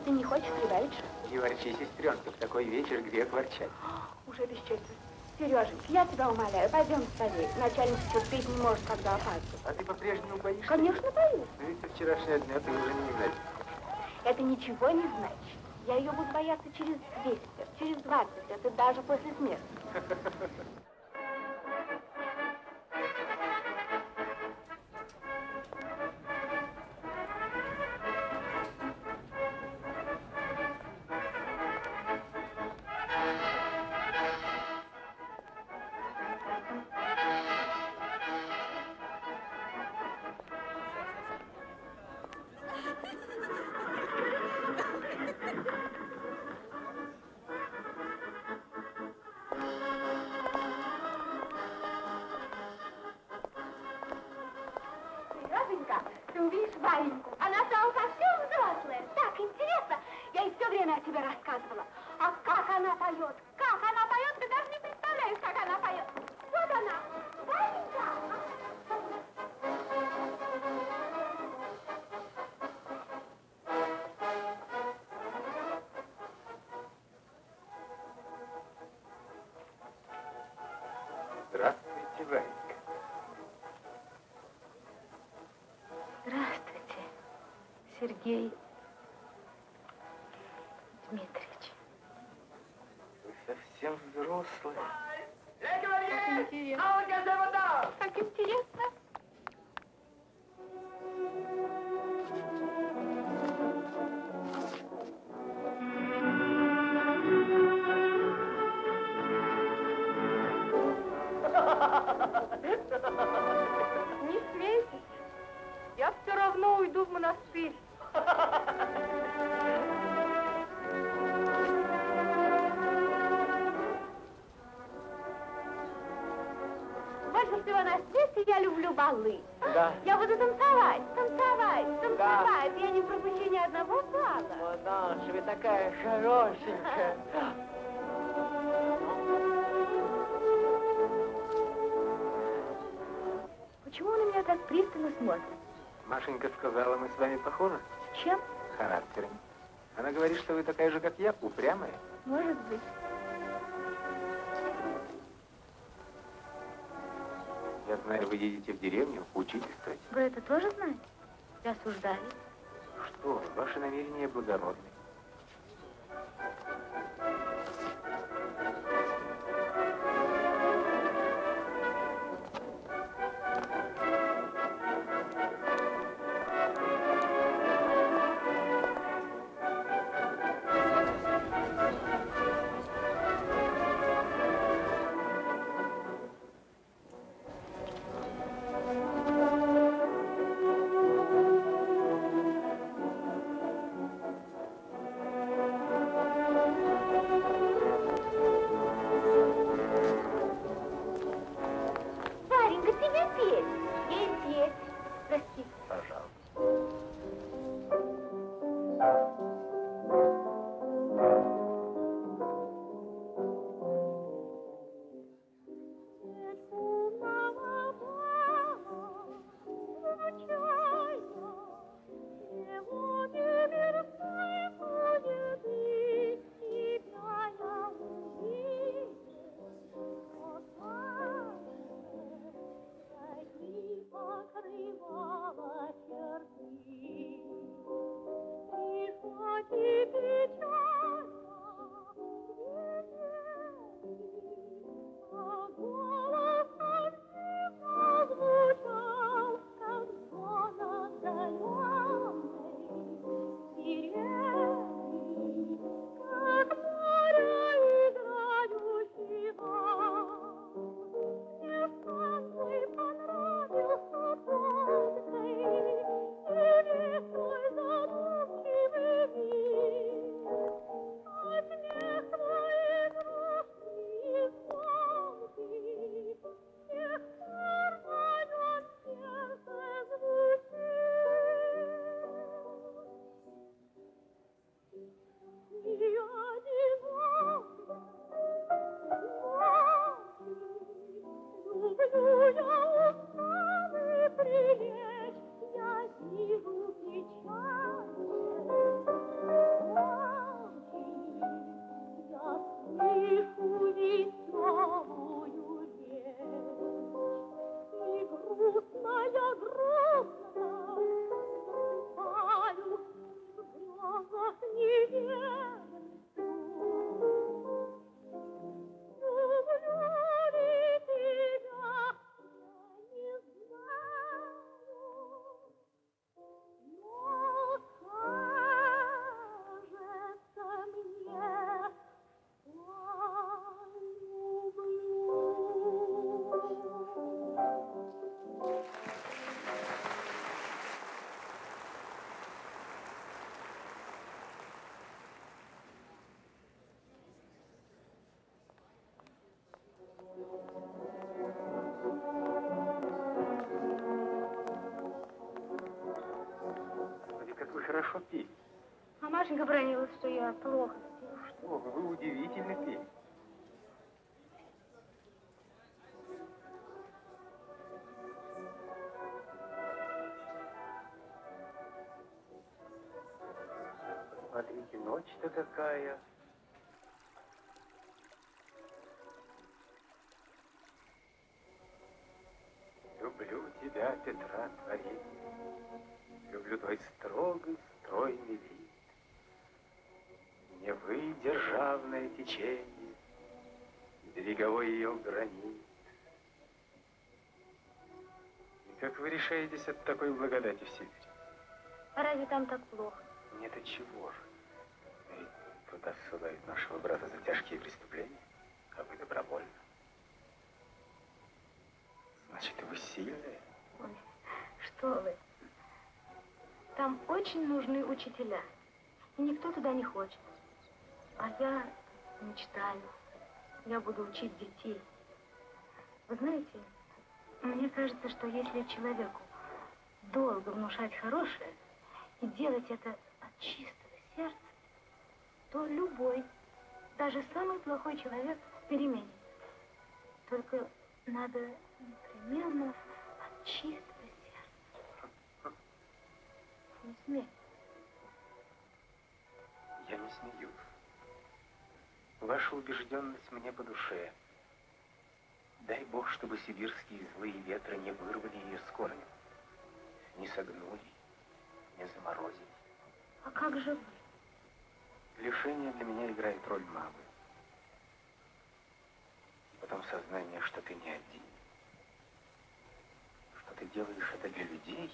что ты не хочешь прибавить. Не ворчи, сестренка, в такой вечер грех ворчать. Уже бесчестно. Сереженька, я тебя умоляю, пойдем скорее. Начальник терпеть не может, когда опаздывает. А ты по-прежнему боишься? Конечно, боюсь. Но ведь со вчерашнего дня ты уже не играешь. Это ничего не значит. Я ее буду бояться через 200 лет, через 20 лет, и даже после смерти. Здравствуйте, Сергей балы. Да. Я буду танцевать, танцевать, танцевать. Я не пропущу ни одного бала. Манаша, вы такая хорошенькая. Почему он на меня так пристально смотрит? Машенька сказала, мы с вами похожи Чем? характером. Она говорит, что вы такая же, как я, упрямая. Может быть. Знаю, вы едете в деревню учительствовать. Вы это тоже знаете? И осуждали? Что вы, ваши намерения благородны. Хорошо пели. А Машенька бронилась, что я плохо пела. Что вы, вы удивительно пели. Смотрите, ночь-то какая. Люблю тебя, Петра, творение. Течение, Береговой ее гранит. И как вы решаетесь от такой благодати в Сибири? А разве там так плохо? Нет, от чего же? Ведь туда ссылают нашего брата за тяжкие преступления, а вы добровольно. Значит, вы сильные? Ой, что вы. Там очень нужны учителя. И никто туда не хочет. А я мечтаю. Я буду учить детей. Вы знаете, мне кажется, что если человеку долго внушать хорошее и делать это от чистого сердца, то любой, даже самый плохой человек переменится. Только надо непременно от чистого сердца. Не смей. Я не смеюсь. Ваша убежденность мне по душе. Дай Бог, чтобы сибирские злые ветры не вырвали ее с корнем, не согнули, не заморозили. А как же вы? Лишение для меня играет роль мамы. И потом сознание, что ты не один. Что ты делаешь это для людей.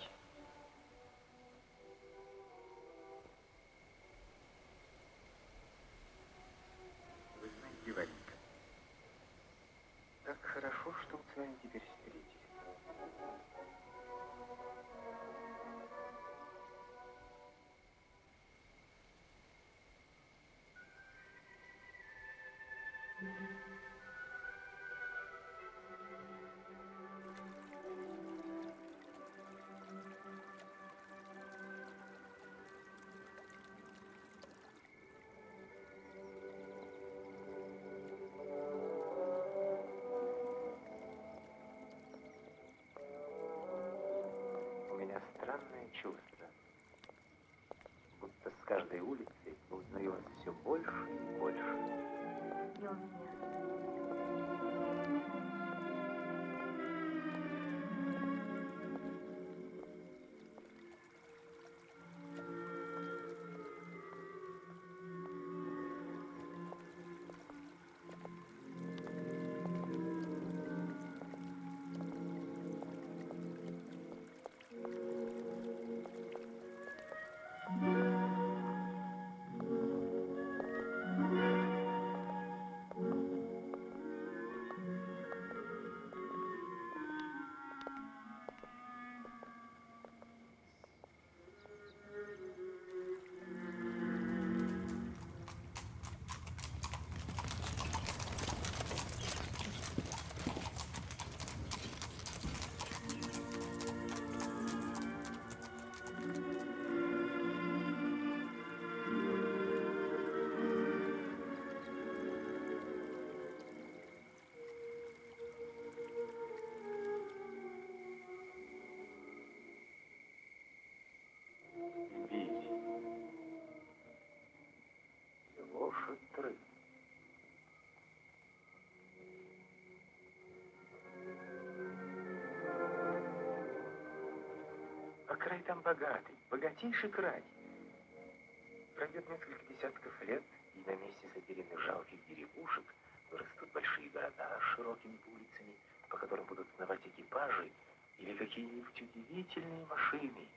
Бить. Лошадь тры. А край там богатый, богатейший край. Пройдет несколько десятков лет, и на месте затерянных жалких деревушек вырастут большие города с широкими улицами, по которым будут сновать экипажи или какие-нибудь удивительные машины.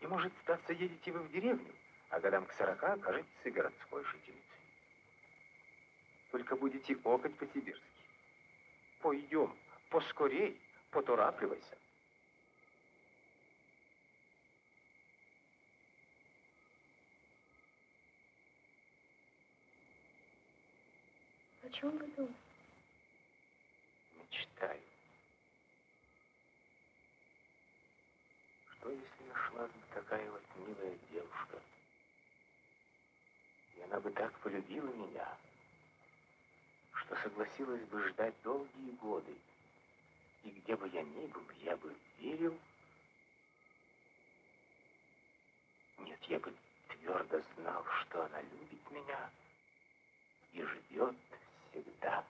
И может статься, едете вы в деревню, а годам к сорока окажетесь городской жительницей. Только будете окать по-сибирски. Пойдем, поскорей, поторапливайся. О чем вы думаете? Мечтаю. что если бы такая вот милая девушка, и она бы так полюбила меня, что согласилась бы ждать долгие годы, и где бы я ни был, я бы верил, нет, я бы твердо знал, что она любит меня и всегда. Всегда.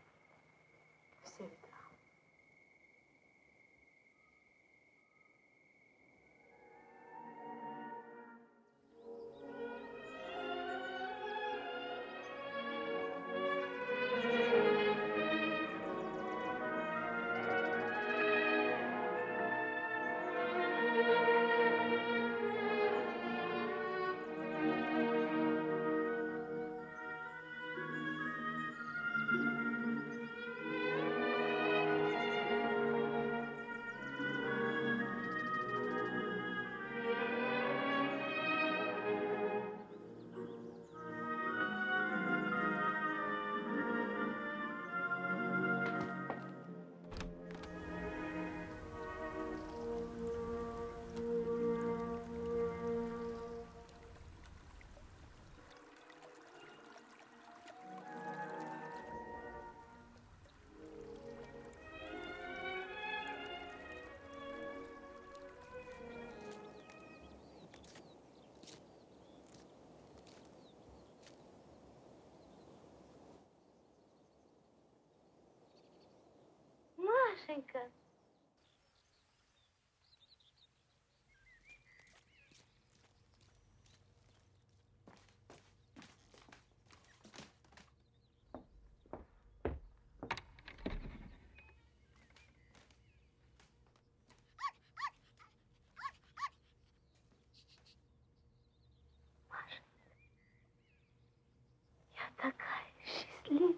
Машенька. Маша, я такая счастливая.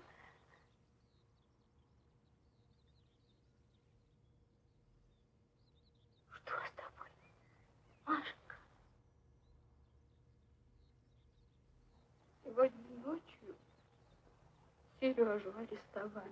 Что с тобой, Машенька? Сегодня ночью Сережу арестовали.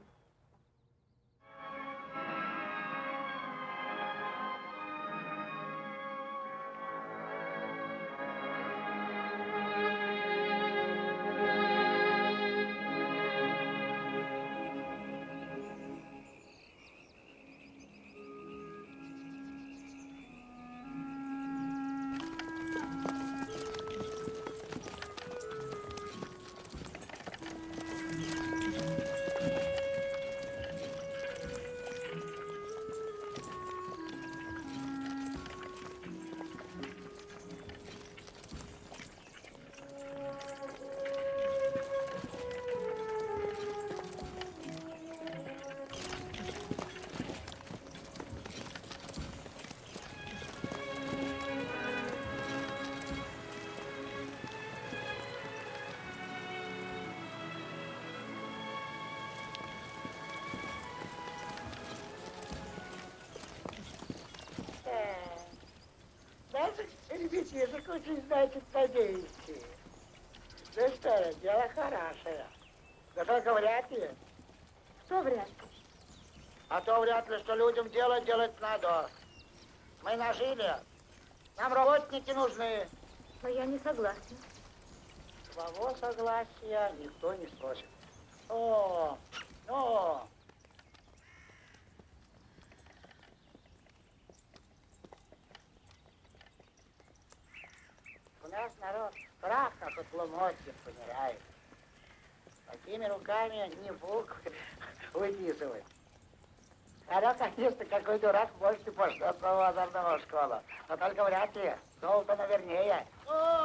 Даже ребятишек очень, значит, надеете. Да что, дело хорошее. Да только вряд ли. Что вряд ли? А то вряд ли, что людям дело делать надо. Мы нажили. Нам работники нужны. Но я не согласна. Твоего согласия никто не спросит. О, о. Руками не бук выписывать. Хотя, конечно, какой дурак может и пошлет в лазарного школу. Но только вряд ли. Золото навернее. О,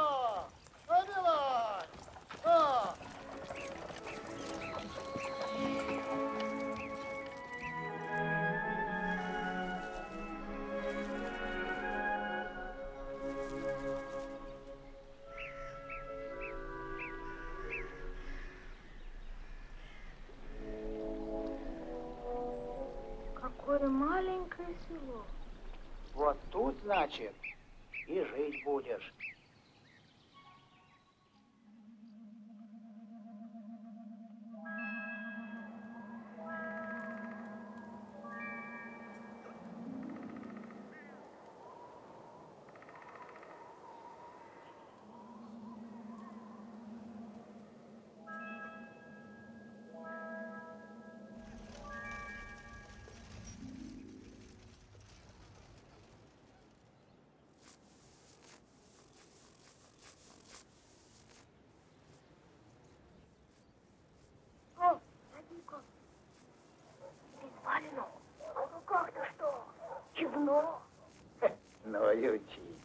Ну и учитель.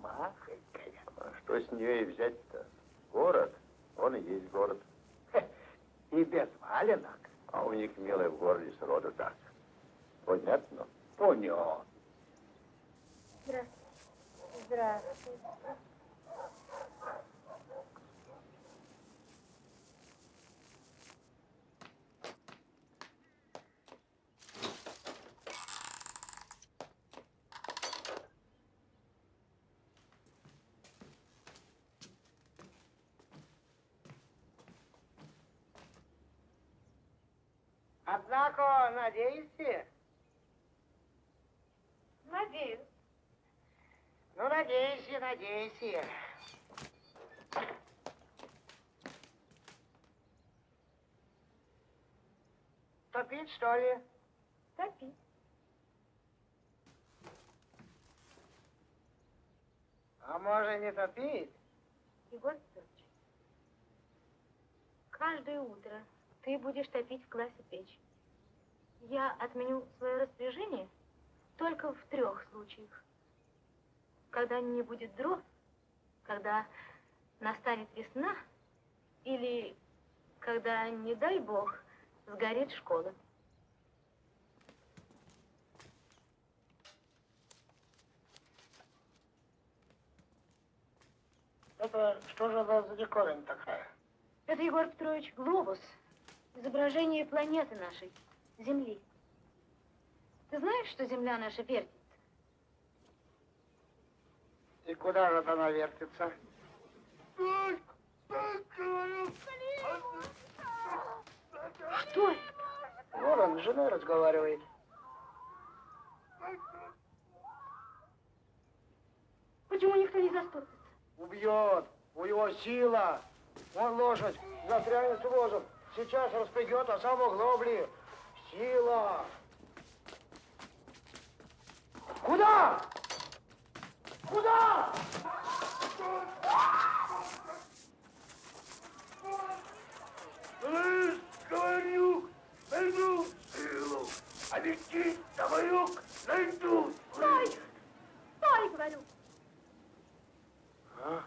Махонькая. А что с нее и взять-то? Город, он и есть город. И без валенок. А у них, милый, в городе сроду так. Понятно? Понятно. Здравствуйте. Здравствуйте. Однако, надеюсь, Надеюсь. ну, надеюсь, надеюсь. Топить, что ли? Топи. А может, не топить? Егор Петрович, каждое утро ты будешь топить в классе печь. Я отменю свое распоряжение только в трех случаях. Когда не будет дров, когда настанет весна, или когда, не дай бог, сгорит школа. Это что же она за диковина такая? Это, Егор Петрович, глобус. Изображение планеты нашей, Земли. Ты знаешь, что Земля наша вертится? И куда же она вертится? Что это? Ворон с женой разговаривает. Почему никто не заступится? Убьет. У его сила. Он лошадь. Застрянет с возом. Сейчас распрягет, а сам в оглобли. Сила. Куда? Куда? Слышь, говорю, найду силу, а летит товарюк найду. Стой! Стой, говорю! А?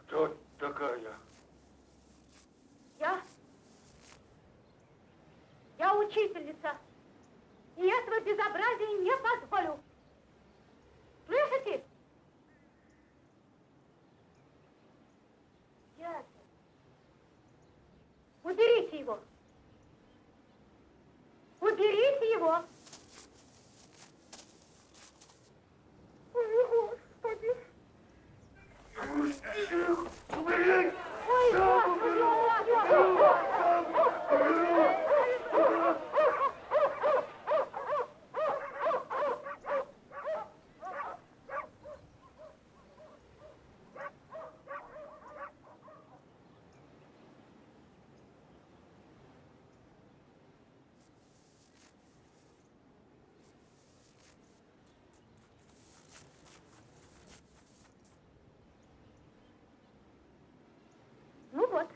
Кто такая? Я? Я учительница. И этого безобразия не позволю. Слышите? Дядя, уберите его. Уберите его. Ой, Господи. Умереть! Ой, Господи, ой, Ну вот,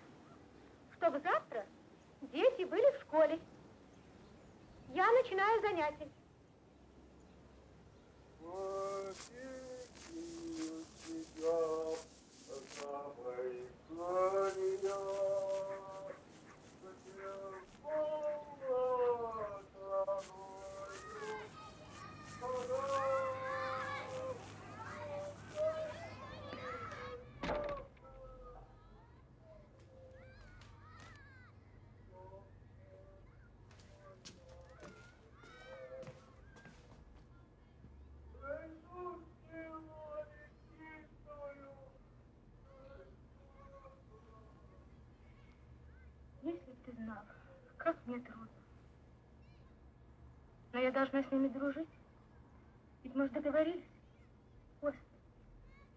чтобы завтра дети были в школе. Я начинаю занятия. Знал, как мне трудно. Но я должна с ними дружить. Ведь мы же договорились. Господи,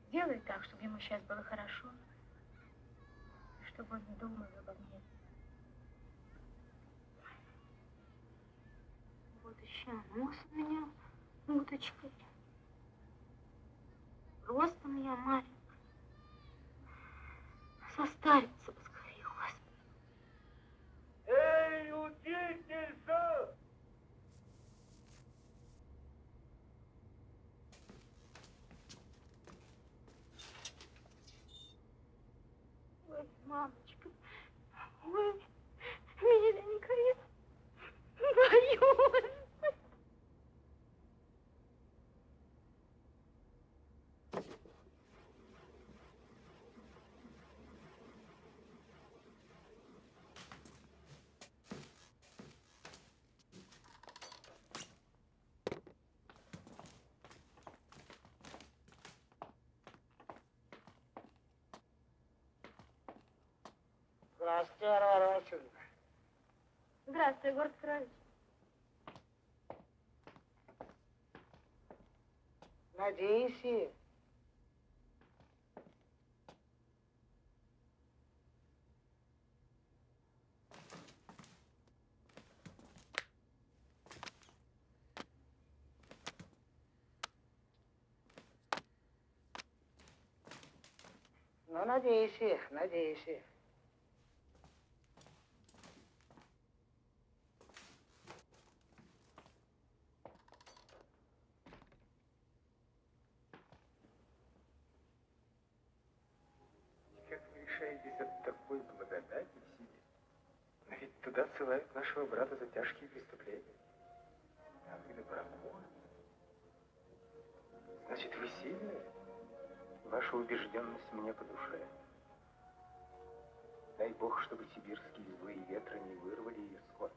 сделай так, чтобы ему сейчас было хорошо. Чтобы он не думал обо мне. Вот еще нос у меня уточкой. Ростом я маленькая. Состарится did this, sir! Mom? Надеюсь, и, надеюсь. как вы решаетесь от такой благодати в ведь туда ссылают нашего брата за тяжкие преступления. А вы добровольны. Значит, вы сильные? Ваша убежденность мне по душе. Дай Бог, чтобы сибирские злые ветры не вырвали ее с корнем,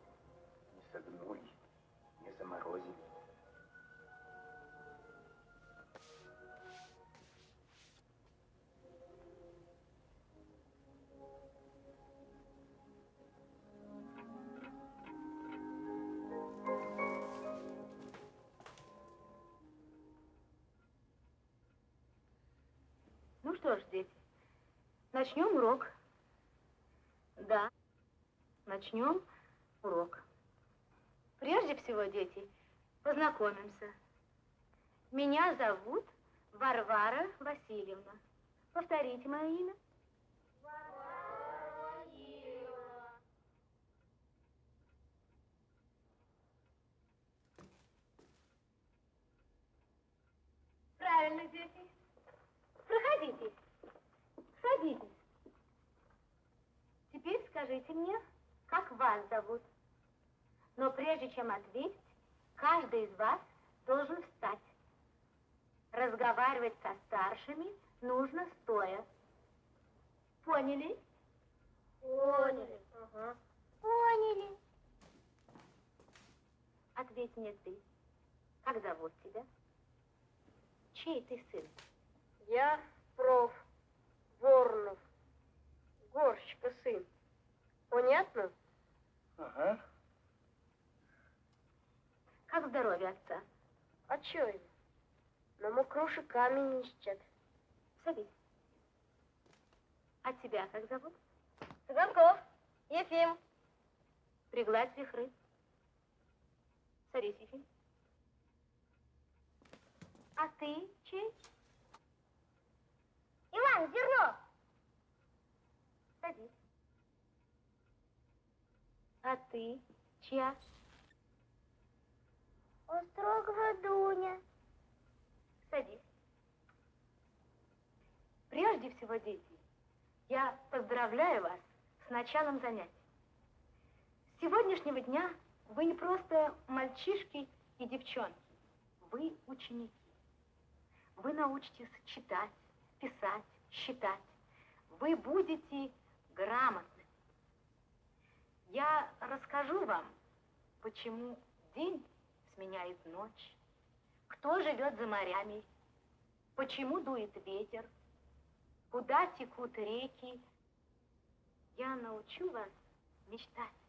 не согнули, не заморозили. Что ж, дети, начнем урок. Да, начнем урок. Прежде всего, дети, познакомимся. Меня зовут Варвара Васильевна. Повторите мое имя. Правильно, дети. Проходите. Садитесь. Теперь скажите мне, как вас зовут. Но прежде чем ответить, каждый из вас должен встать. Разговаривать со старшими нужно стоя. Поняли? Поняли. Ага. Поняли. Ответь мне ты. Как зовут тебя? Чей ты сын? Я проф. Воронов. Горщика сын. Понятно? Ага. Как здоровье отца? А чё ему? На мокруши камень ищет. Садись. А тебя как зовут? Цыганков. Ефим. Пригладь вихры. Садись, Ефим. А ты чей? Иван Зернов. Садись. А ты чья? Острогова Дуня. Садись. Прежде всего, дети, я поздравляю вас с началом занятий. С сегодняшнего дня вы не просто мальчишки и девчонки, вы ученики. Вы научитесь читать, писать, считать. Вы будете грамотными. Я расскажу вам, почему день сменяет ночь, кто живет за морями, почему дует ветер, куда текут реки. Я научу вас мечтать.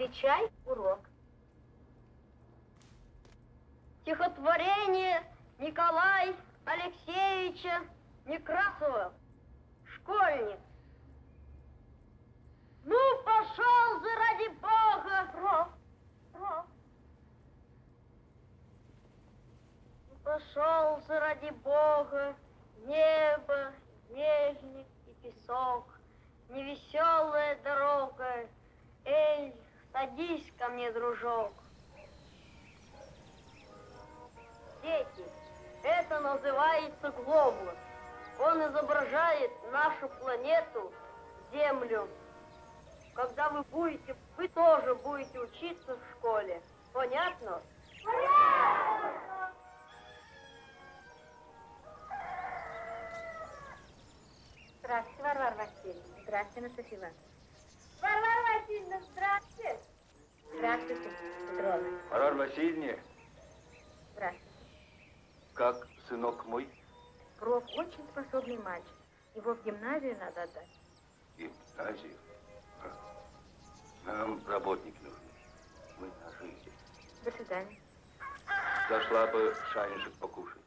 Отвечай, урок. Стихотворение Николая Алексеевича Некрасова. Анастасия. Варвара Васильевна, здравствуйте. Здравствуйте, Петровна. Варвара Васильевна, Здравствуйте. как сынок мой? Проф очень способный мальчик. Его в гимназию надо отдать. Гимназию. Нам работник нужен. Мы наши здесь. До свидания. Зашла бы шайнишек покушать.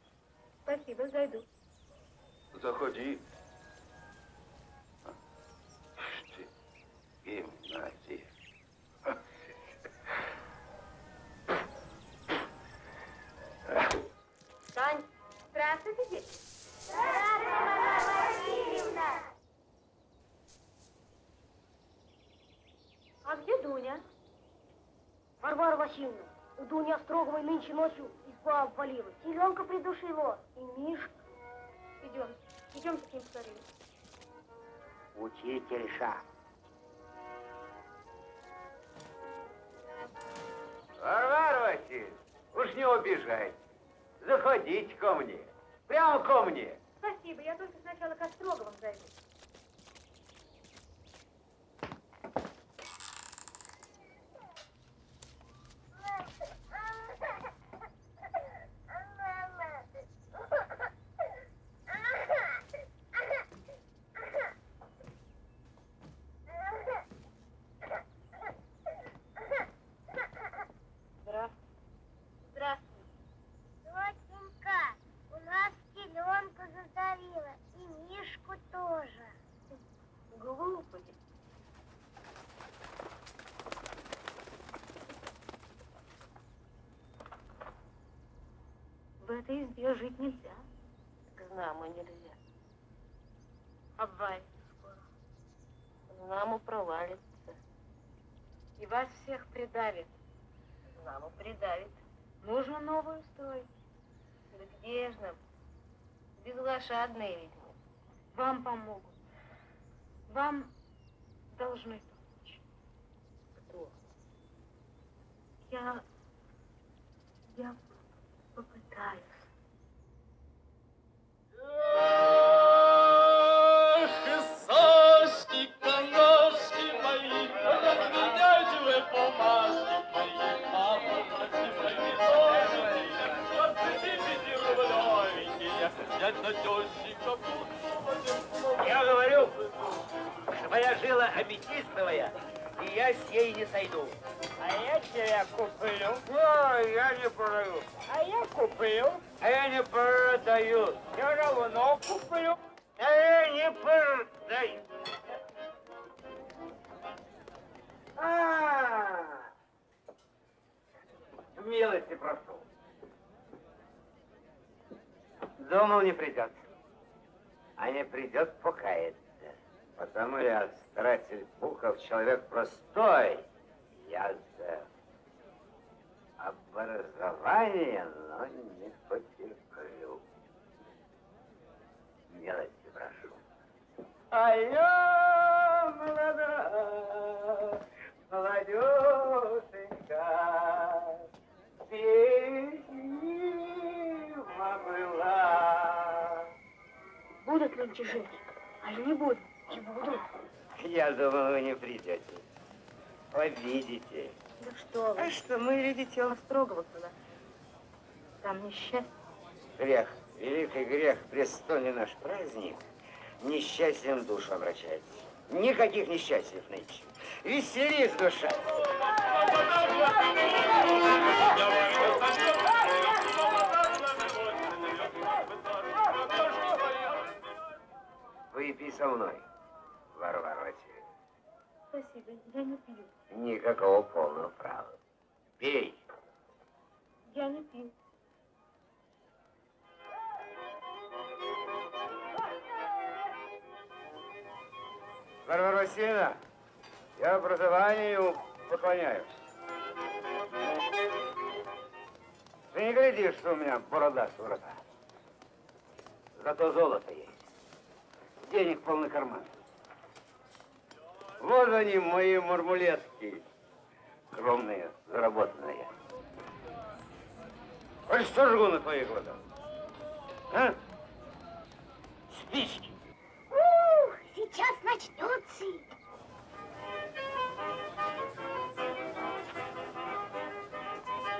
Спасибо, зайду. Заходи. Гимназия. Тань, Здравствуйте, дети. а где Дуня? Варвара Васильевна, у Дуни Остроговой нынче ночью изба обвалилась. Селенка придушила. И Мишка. Идем. Идем с ним поговорим. Учительша. Варвара Васильевна, уж не убежайте. Заходите ко мне. Прямо ко мне. Спасибо, я только сначала к Остроговым зайду. Здравствуй. Доченька, у нас селенку задавила, и Мишку тоже. Глупый. В этой избе жить нельзя. Знамо нельзя. Обвалится скоро. Знамо провалится. И вас всех придавит. Знамо придавит. Нужно новую строить. Да где ж нам? Безлошадные ведь мы. Вам помогут. Вам должны помочь. Кто? Я я не продаю. А, милости прошу. Думал, не придет. А не придет, покается. Потому я, старатель Пухов, человек простой. Я за образование, но не потерплю. Милости прошу. А я молода, молодеженька, песнима была. нынче жить. А я не буду. Не буду. Я думал, вы не придете. Обидите. Да что вы. А что, мы, видите, строгого была. Там несчастье. грех, великий грех, престольный наш праздник, несчастьем душу обращается. Никаких несчастьев нынче. Веселись, душа. Выпей со мной, Варвара Васильевна. Спасибо, я не пью. Никакого полного права. Пей. Я не пью. Варвара Васильевна, я образованию поклоняюсь. Ты не глядишь, что у меня борода с ворота. Зато золото есть. Денег полный карман. Вот они, мои мармулетки. Скромные, заработанные. Ой, что жгу на твоих глазах? А? Спички. Сейчас начнется.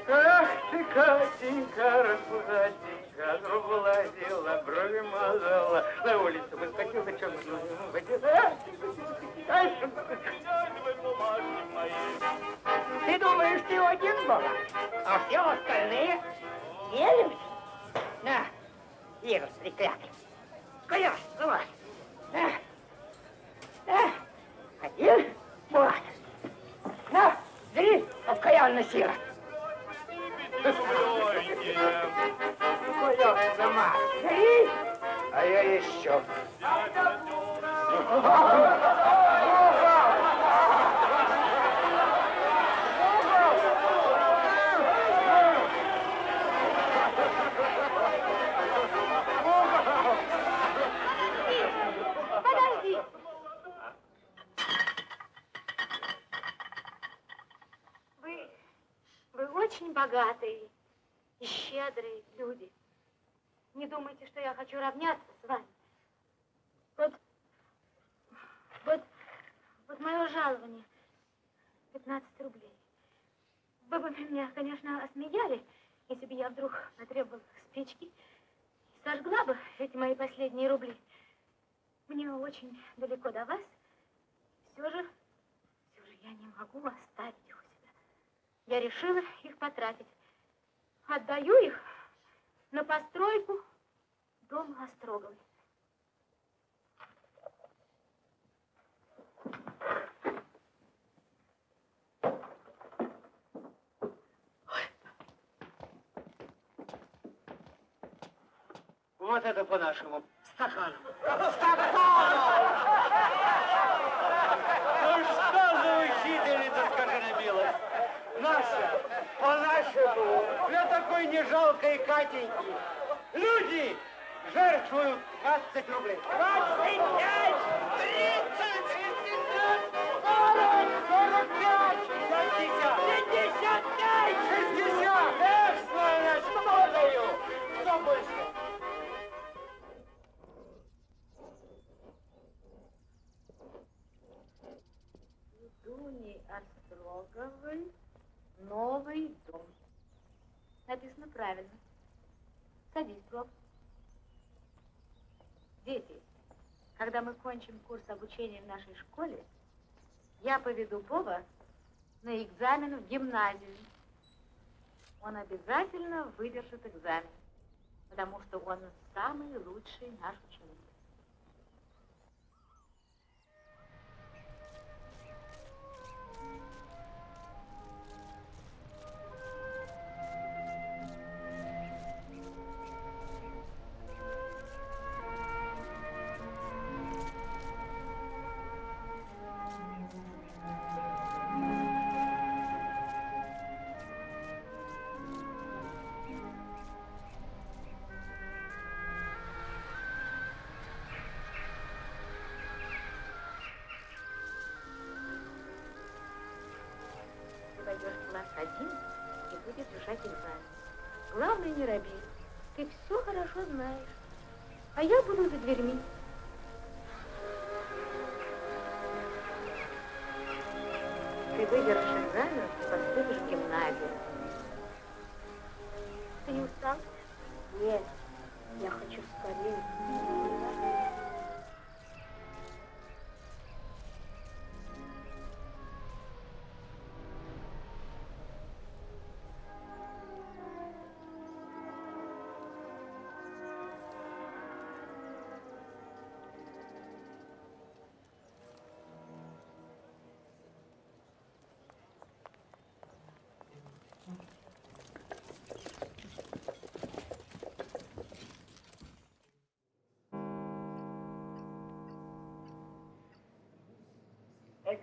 Ах ты, Катенька, распузатенька, другу лазила, брови мазала, на улицу выскочил, ты чем Ты думаешь, ты один был, а все остальные елись? На, вирус треклятый. Давай. На, на, один, вот. На, бери, окаянный сирот. Сама. Бери. А я еще. очень богатые и щедрые люди. Не думайте, что я хочу равняться с вами. Вот, вот, вот мое жалование 15 рублей. Вы бы меня, конечно, осмеяли, если бы я вдруг потребовала спички и сожгла бы эти мои последние рубли. Мне очень далеко до вас. Все же, все же я не могу оставить. Я решила их потратить. Отдаю их на постройку дома Остроговой. Вот это по-нашему. Стаканом. Ну что за учительница, скажи на милость? Наша, по-нашему, для такой нежалкой Катеньки. Люди жертвуют 20 рублей. 25, 30, 35, 40, 45, 50, 55, 60. Эх, сволочь, что даю? Что больше? Дуни Остроговой новый дом. Написано правильно. Садись, Вов. Дети, когда мы кончим курс обучения в нашей школе, я поведу Вова на экзамен в гимназию. Он обязательно выдержит экзамен, потому что он самый лучший наш ученик. Знаешь. А я буду за дверьми.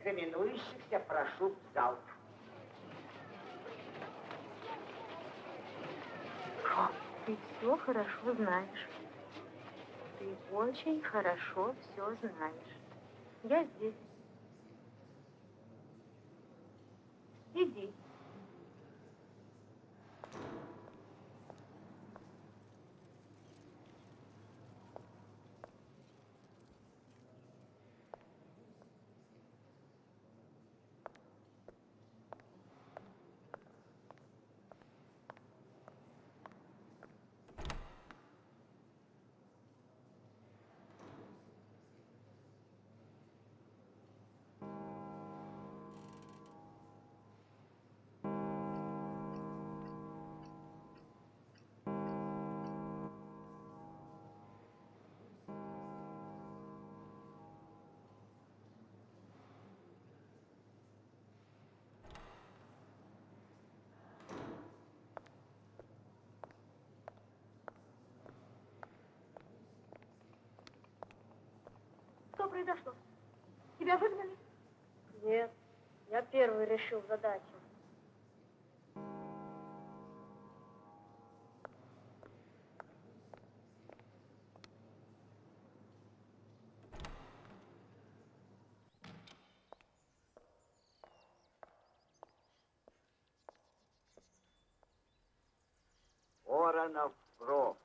Экзаменующихся прошу в зал. Ты все хорошо знаешь. Ты очень хорошо все знаешь. Я здесь. Произошло? Тебя выгнали? Нет, я первый решил задачу. Воронов Проф,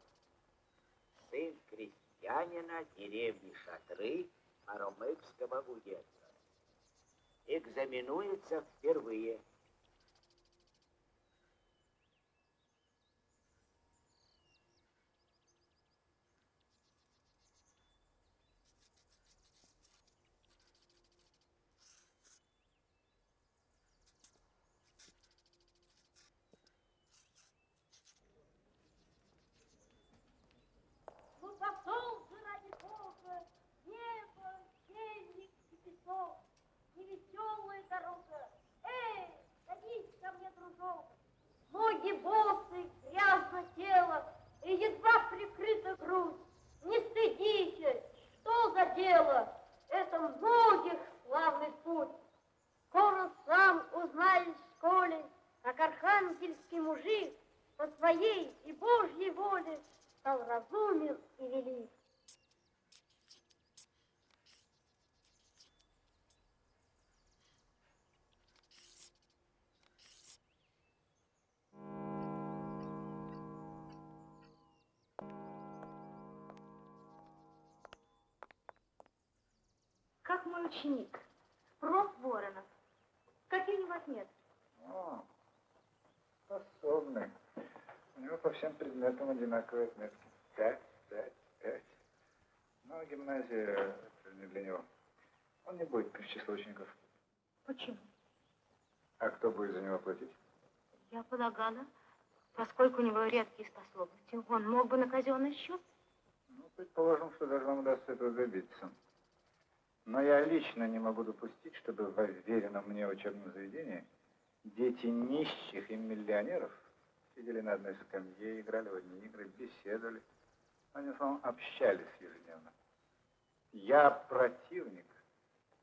сын крестьянина деревни Шатры Аромыкского уезда. Экзаменуется впервые. Ну пошел же ради Бога, небо, денег и песок, невеселая дорога. Эй, садись ко мне, дружок. Ноги босы, грязно тело, и едва прикрыта грудь. Не стыдитесь, что за дело? Это многих славный путь. Скоро сам узнаешь в школе, как архангельский мужик по своей и Божьей воле разумен и велик. Как мой ученик, проф. Воронов. Какие у вас нет? О, способный. У него по всем предметам одинаковые отметки. Пять, пять, пять. Но гимназия это не для него. Он не будет в число учеников. Почему? А кто будет за него платить? Я полагала, поскольку у него редкие способности, он мог бы на казенный счет. Ну, предположим, что даже вам удастся этого добиться. Но я лично не могу допустить, чтобы в уверенном мне учебном заведении дети нищих и миллионеров сидели на одной скамье, играли в одни игры, беседовали. Они в основном общались ежедневно. Я противник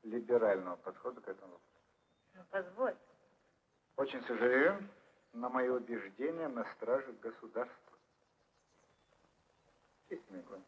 либерального подхода к этому вопросу. Ну, позволь. Очень сожалею, но мои убеждения на страже государства. Честь Микла.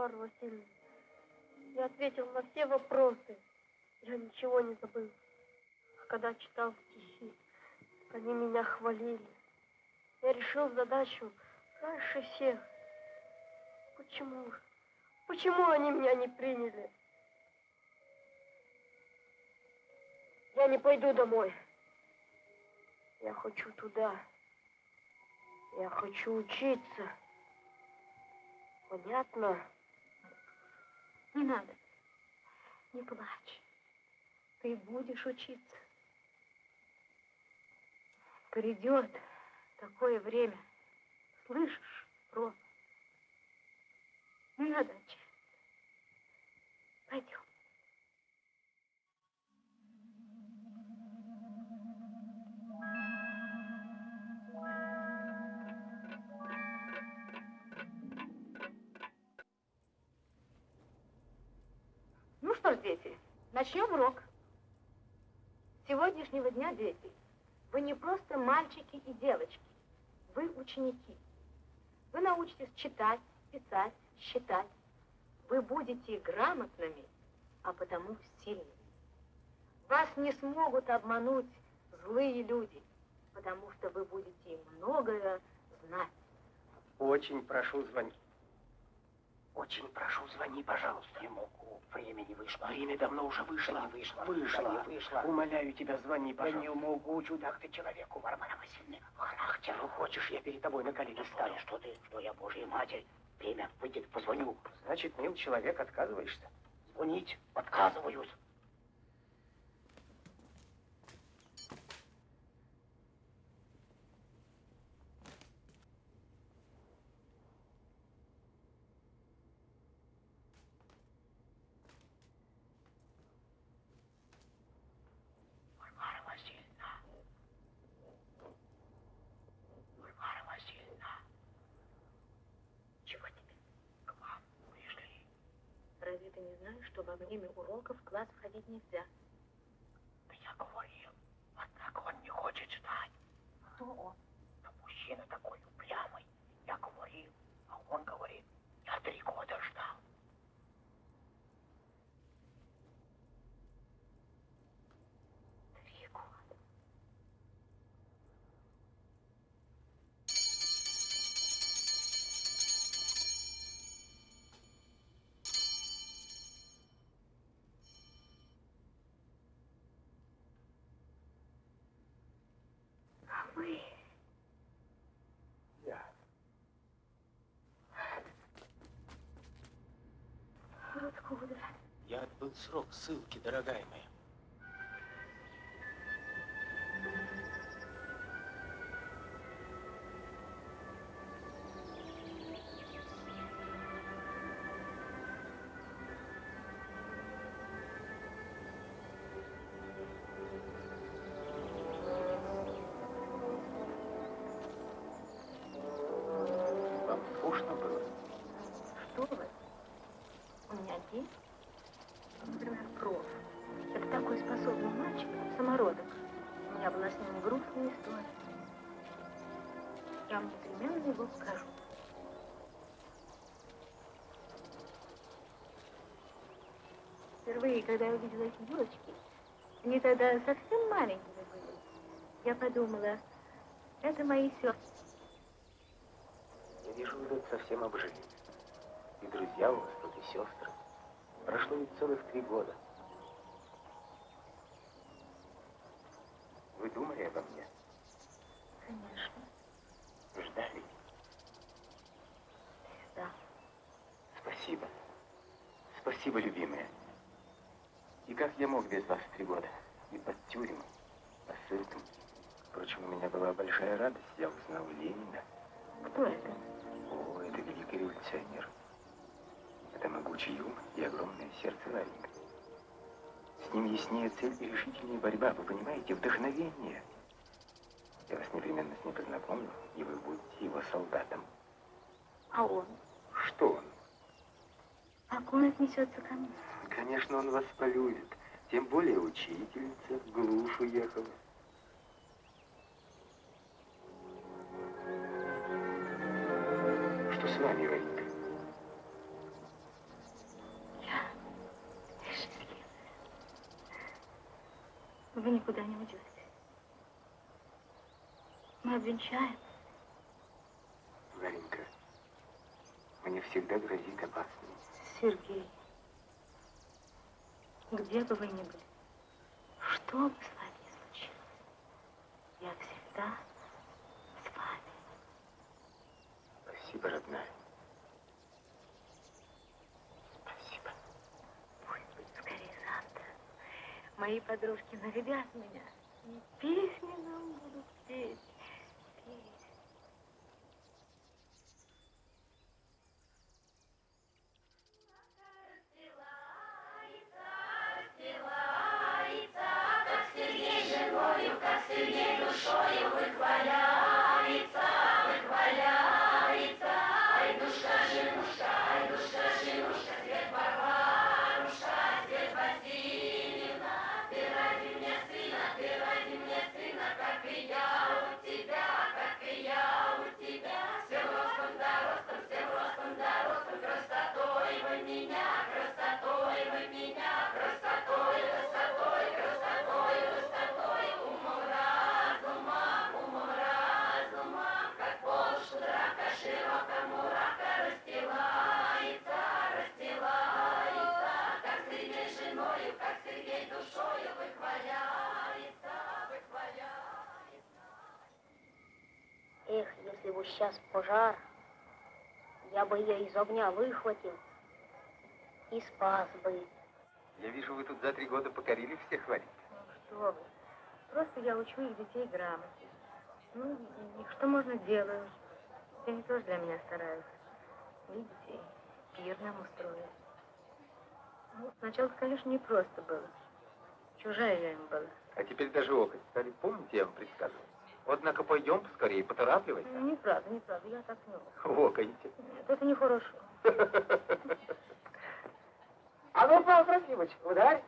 Варвара Васильевна, я ответил на все вопросы. Я ничего не забыл. А когда читал стихи, они меня хвалили. Я решил задачу раньше всех. Почему? Почему они меня не приняли? Я не пойду домой. Я хочу туда. Я хочу учиться. Понятно? Не надо. Не плачь. Ты будешь учиться. Придет такое время. Слышишь, Рома? Не надо отчаиваться. Пойдем. Что ж, дети, начнем урок. С сегодняшнего дня, дети, вы не просто мальчики и девочки, вы ученики. Вы научитесь читать, писать, считать. Вы будете грамотными, а потому сильными. Вас не смогут обмануть злые люди, потому что вы будете многое знать. Очень прошу, звони. Очень прошу, звони, пожалуйста. Не могу. Времени вышло. Время давно уже вышло. Не вышло. Вышло. Не вышло. Умоляю тебя, звони, Я пожалуйста. не могу, чудак ты человеку, Варвара Васильевна. Характер. Ну, хочешь, я перед тобой на колени стану? что ты, что я Божья Матерь. Время выйдет, позвоню. Значит, мил человек, отказываешься? Звонить отказываюсь. Варвара Васильевна. Варвара Васильевна. Чего тебе? К вам пришли. Разве ты не знаешь, что во время уроков в класс входить нельзя? Да я говорил, однако он не хочет ждать. Кто он? Да мужчина такой упрямый. Я говорил, а он говорит, я три года ждал. Три года. А вы... Я. Откуда? Я отбыл срок ссылки, дорогая моя. Когда я увидела эти девочки, они тогда совсем маленькие были. Я подумала, это мои сестры. Я вижу, вы тут совсем обжились. И друзья у вас тут, и сестры. Прошло ведь целых три года. Вы думали обо мне? Конечно, Ждали? да. Спасибо. Спасибо, любимая. Как я мог без вас три года? И под тюрьмой, по ссылкам. Впрочем, у меня была большая радость. Я узнал Ленина. Кто это? О, это великий революционер. Это могучий ум и огромное сердце Ларинга. С ним яснее цель и решительнее борьба. Вы понимаете, вдохновение. Я вас непременно с ним познакомлю, и вы будете его солдатом. А он? Что он? Как он отнесется ко мне? Конечно, он вас полюбит. Тем более учительница, глушь уехала. Что с вами, Ванька? Я счастлива. Вы никуда не уйдете. Мы обвенчаемся. Варенька, мне всегда грозит опасность. Сергей где бы вы ни были, что бы с вами ни случилось, я всегда с вами. Спасибо, родная. Спасибо. Пусть будет скорее завтра. Мои подружки нарядят меня и песни нам будут петь. петь. Из огня выхватил и спас бы. Я вижу, вы тут за три года покорили всех, Варенька. Ну, что вы. Просто я учу их детей грамоте. Ну, и, что можно делаю. Они тоже для меня стараются. Видите, пир нам устроили. Ну, сначала, конечно, не просто было. Чужая я им была. А теперь даже окон стали. Помните, я вам предсказывал? Однако пойдем поскорее, поторапливайся. Неправда, неправда, я так не могу. Вокаете. Нет, это нехорошо. А ну, Павел Трофимович, ударь.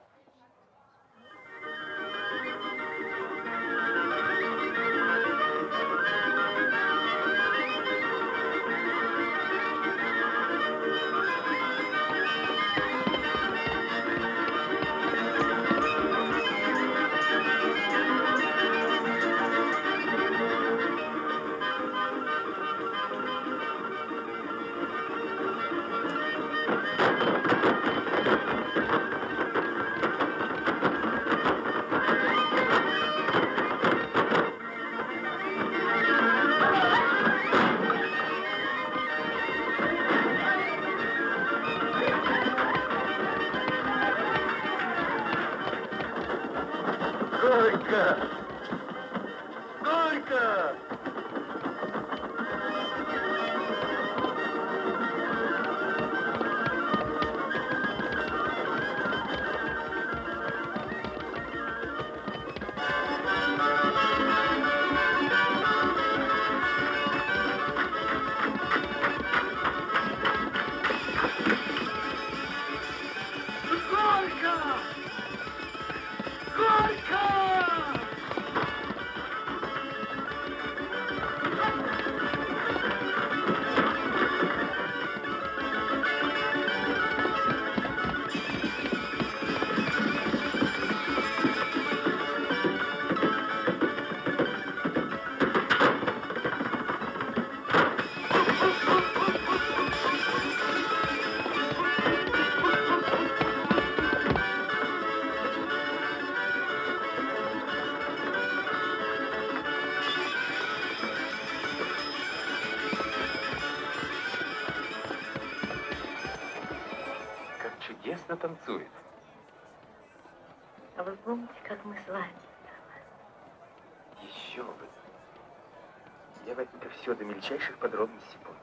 Все до мельчайших подробностей помню.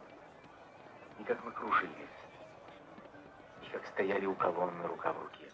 И как мы кружились. И как стояли у колонны рука в руке.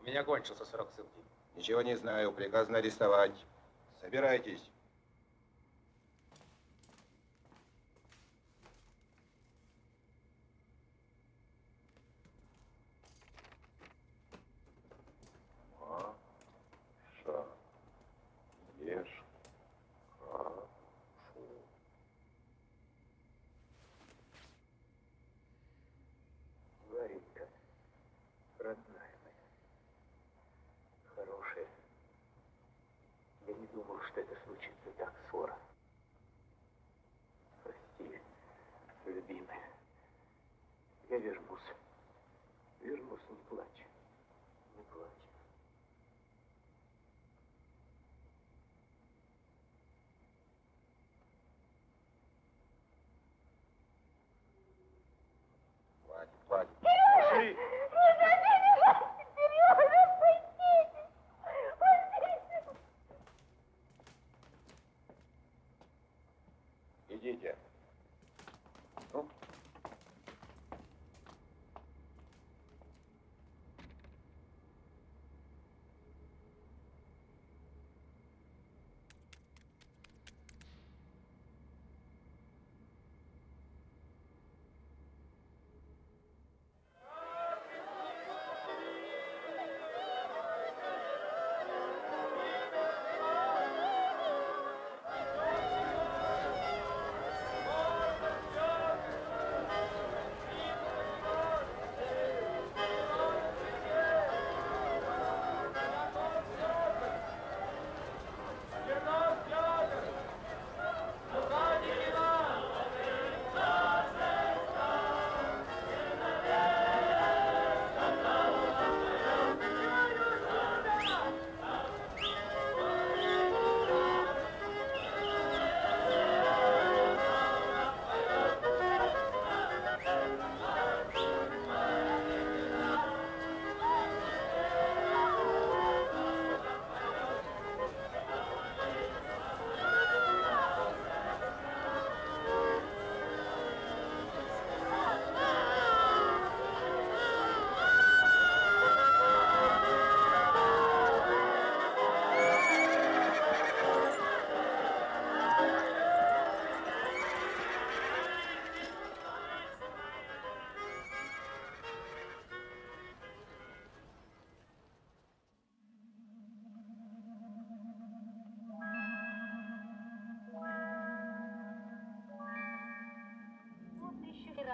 У меня кончился срок ссылки. Ничего не знаю, приказано арестовать. Собирайтесь. Маша, ешь кашу. Варенька, родная моя, хорошая. Я не думал, что это случится так скоро. Прости, любимая. Я вернусь. Вернусь, не плачь. Не плачь. Хватит, хватит. Пошли. Идите.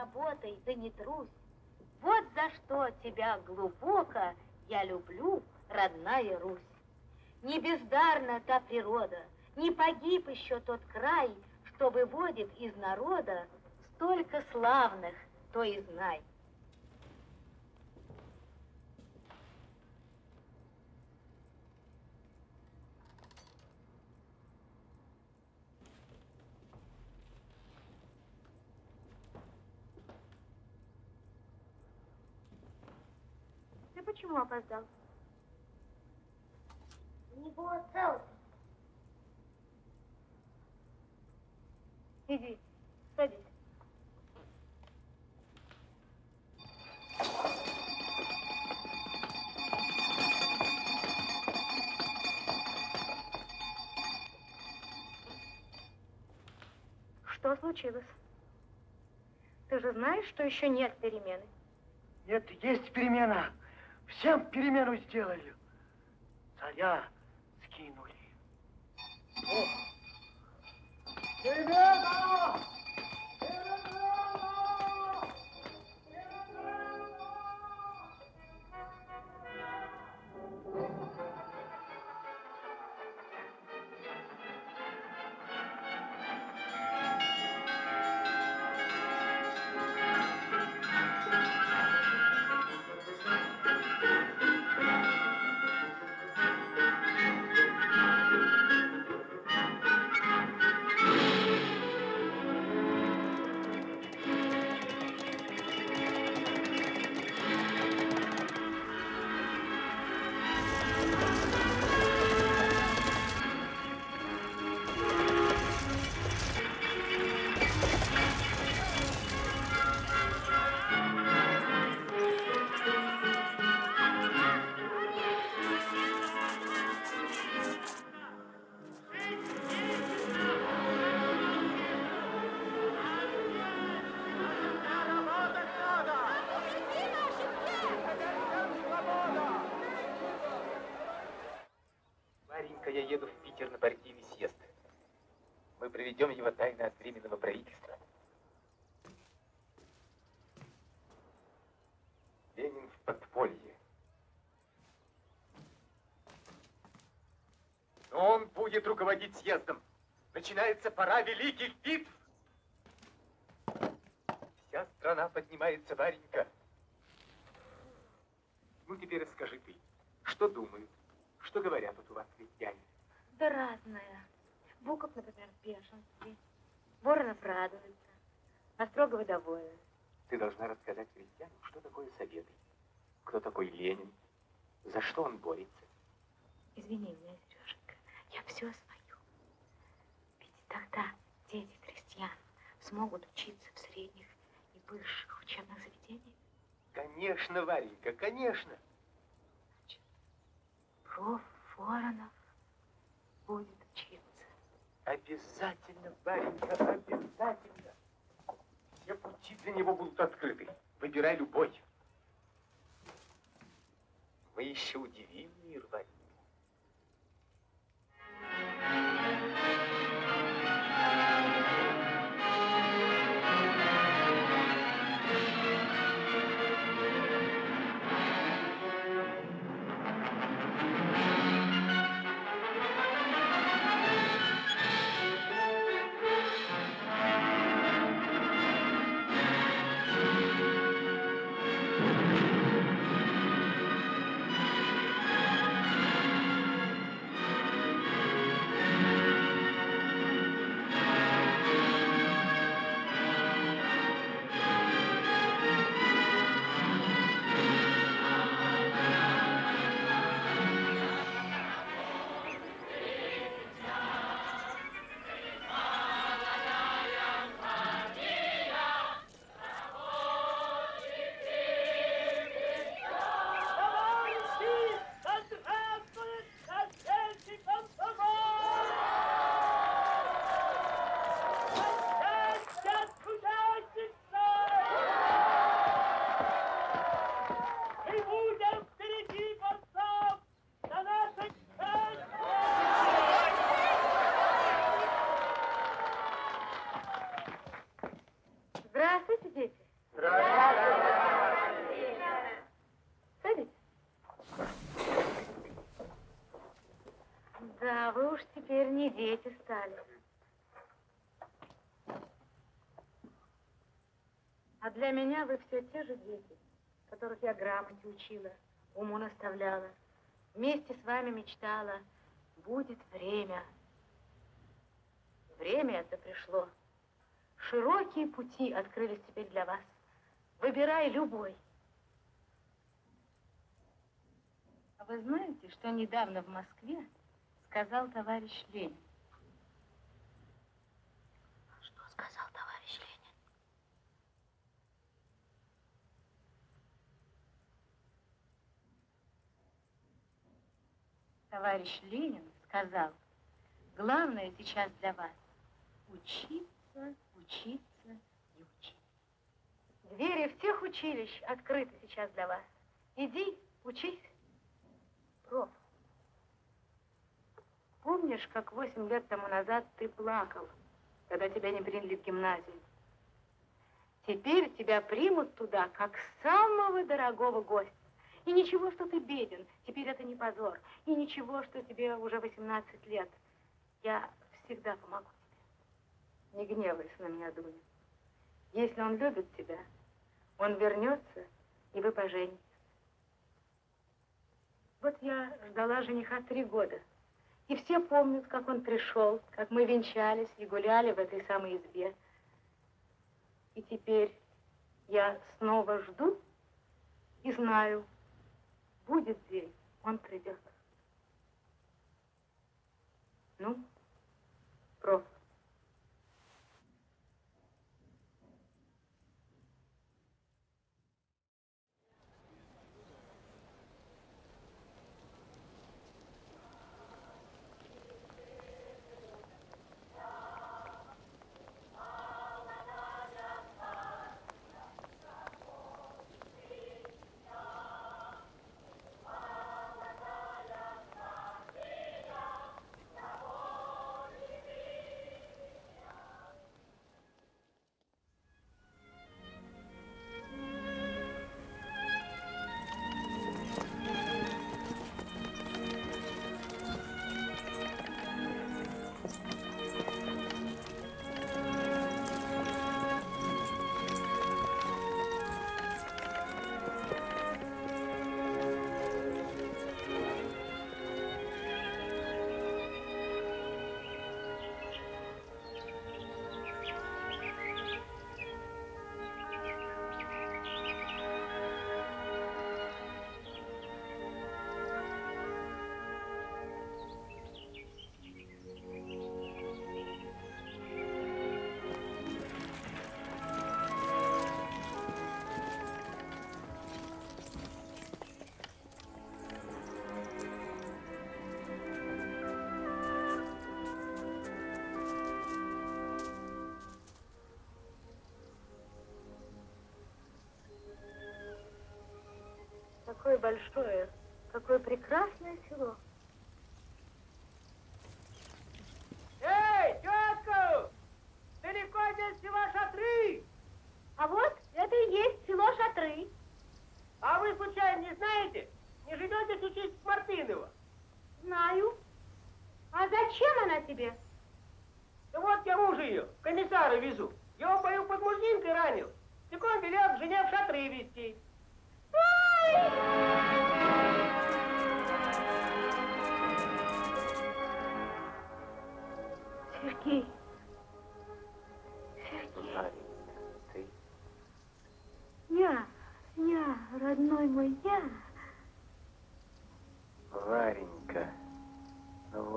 Работай, да не трусь. Вот за что тебя глубоко я люблю, родная Русь. Не бездарна та природа, не погиб еще тот край, что выводит из народа столько славных, то и знай. Ты почему опоздал? Не было целости. Иди, садись. Что случилось? Ты же знаешь, что еще нет перемены? Нет, есть перемена. Всем перемену сделали. Царя скинули. Перемена! Временного правительства. Ленин в подполье. Но он будет руководить съездом. Начинается пора великих битв. Вся страна поднимается, Варенька. Ну, теперь расскажи ты, что думают, что говорят вот у вас крестьяне? Да разное. Буков, например, бешенстве. Воронов радуется. Острогова довольна. Ты должна рассказать крестьянам, что такое Советы, кто такой Ленин, за что он борется. Извини меня, Сереженька, я все свою. Ведь тогда дети крестьян смогут учиться в средних и высших учебных заведениях. Конечно, Варенька, конечно. Проф. Воронов будет. Обязательно, Варенька, обязательно. Все пути для него будут открыты. Выбирай любой. Мы еще удивим мир, Варенька. Теперь не дети стали. А для меня вы все те же дети, которых я грамоте учила, уму наставляла. Вместе с вами мечтала, будет время. Время это пришло. Широкие пути открылись теперь для вас. Выбирай любой. А вы знаете, что недавно в Москве сказал товарищ Ленин? Что сказал товарищ Ленин? Товарищ Ленин сказал, главное сейчас для вас учиться, учиться и учиться. Двери всех училищ открыты сейчас для вас. Иди, учись. Проф, помнишь, как восемь лет тому назад ты плакал, когда тебя не приняли в гимназию? Теперь тебя примут туда, как самого дорогого гостя. И ничего, что ты беден, теперь это не позор. И ничего, что тебе уже 18 лет. Я всегда помогу тебе. Не гневайся на меня, Дуня. Если он любит тебя, он вернется, и вы поженитесь. Вот я ждала жениха три года. И все помнят, как он пришел, как мы венчались и гуляли в этой самой избе. И теперь я снова жду и знаю, будет день, он придет. Ну, проф. Какое большое, какое прекрасное село.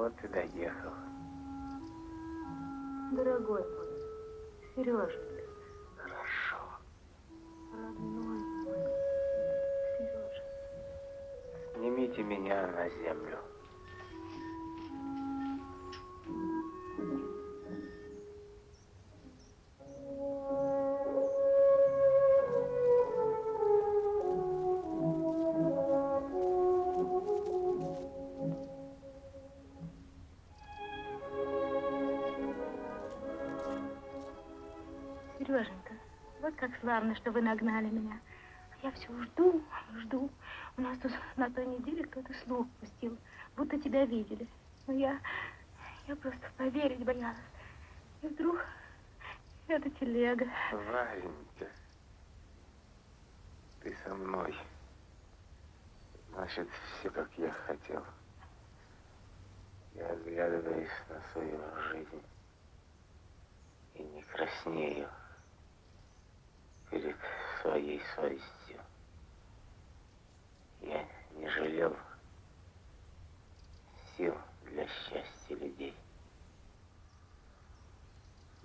Вот и доехал. Дорогой мой, Сереженька, Хорошо. родной мой, Сережа. Снимите меня на землю. Славно, что вы нагнали меня. Я все жду, жду. У нас тут на той неделе кто-то слух пустил, будто тебя видели. Но я, я просто поверить боялась. И вдруг эта телега. Варенька, ты со мной. Значит, все, как я хотел. Я оглядываюсь на свою жизнь и не краснею своей совестью. Я не жалел сил для счастья людей.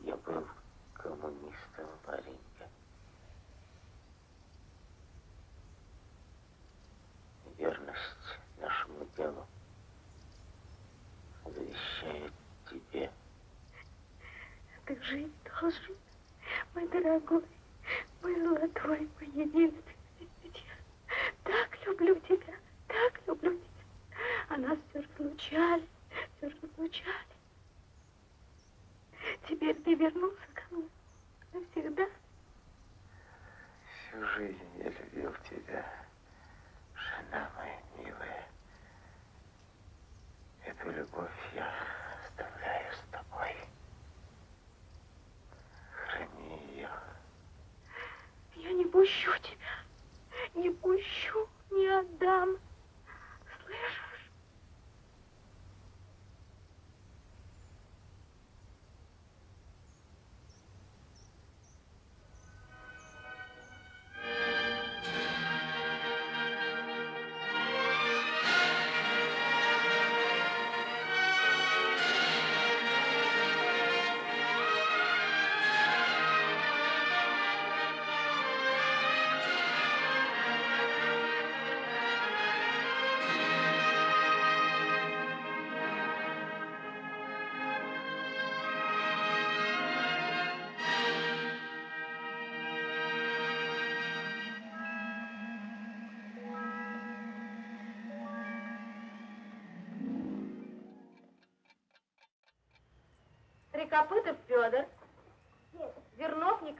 Я был коммунистом, Варенька. Верность нашему делу завещаю тебе. Ты жить должен, мой дорогой, мой золотой, мой единственный. Ведь так люблю тебя, так люблю тебя. А нас все разлучали, все разлучали. Теперь ты вернулся ко мне навсегда. Всю жизнь я любил тебя, жена моя милая. Эту любовь я оставляю с тобой. Храни ее. Не пущу тебя, не пущу, не отдам.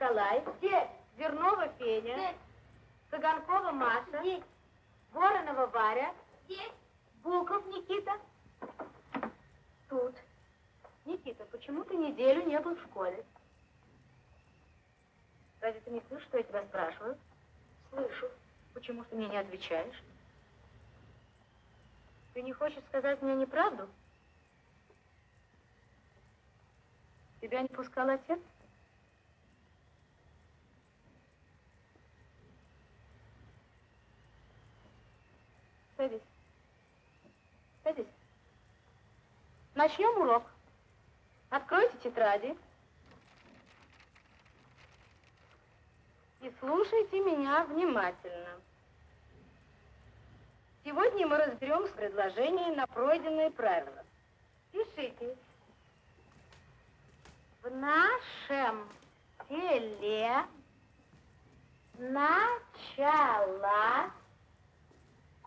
Николай, Вернова Феня, Цыганкова Маша, Воронова Варя, Буков Никита. Тут. Никита, почему ты неделю не был в школе? Разве ты не слышишь, что я тебя спрашиваю? Слышу. Почему ты мне не отвечаешь? Ты не хочешь сказать мне неправду? Тебя не пускал отец? Садись. Садись. Начнем урок. Откройте тетради. И слушайте меня внимательно. Сегодня мы разберем предложение на пройденные правила. Пишите. В нашем селе началась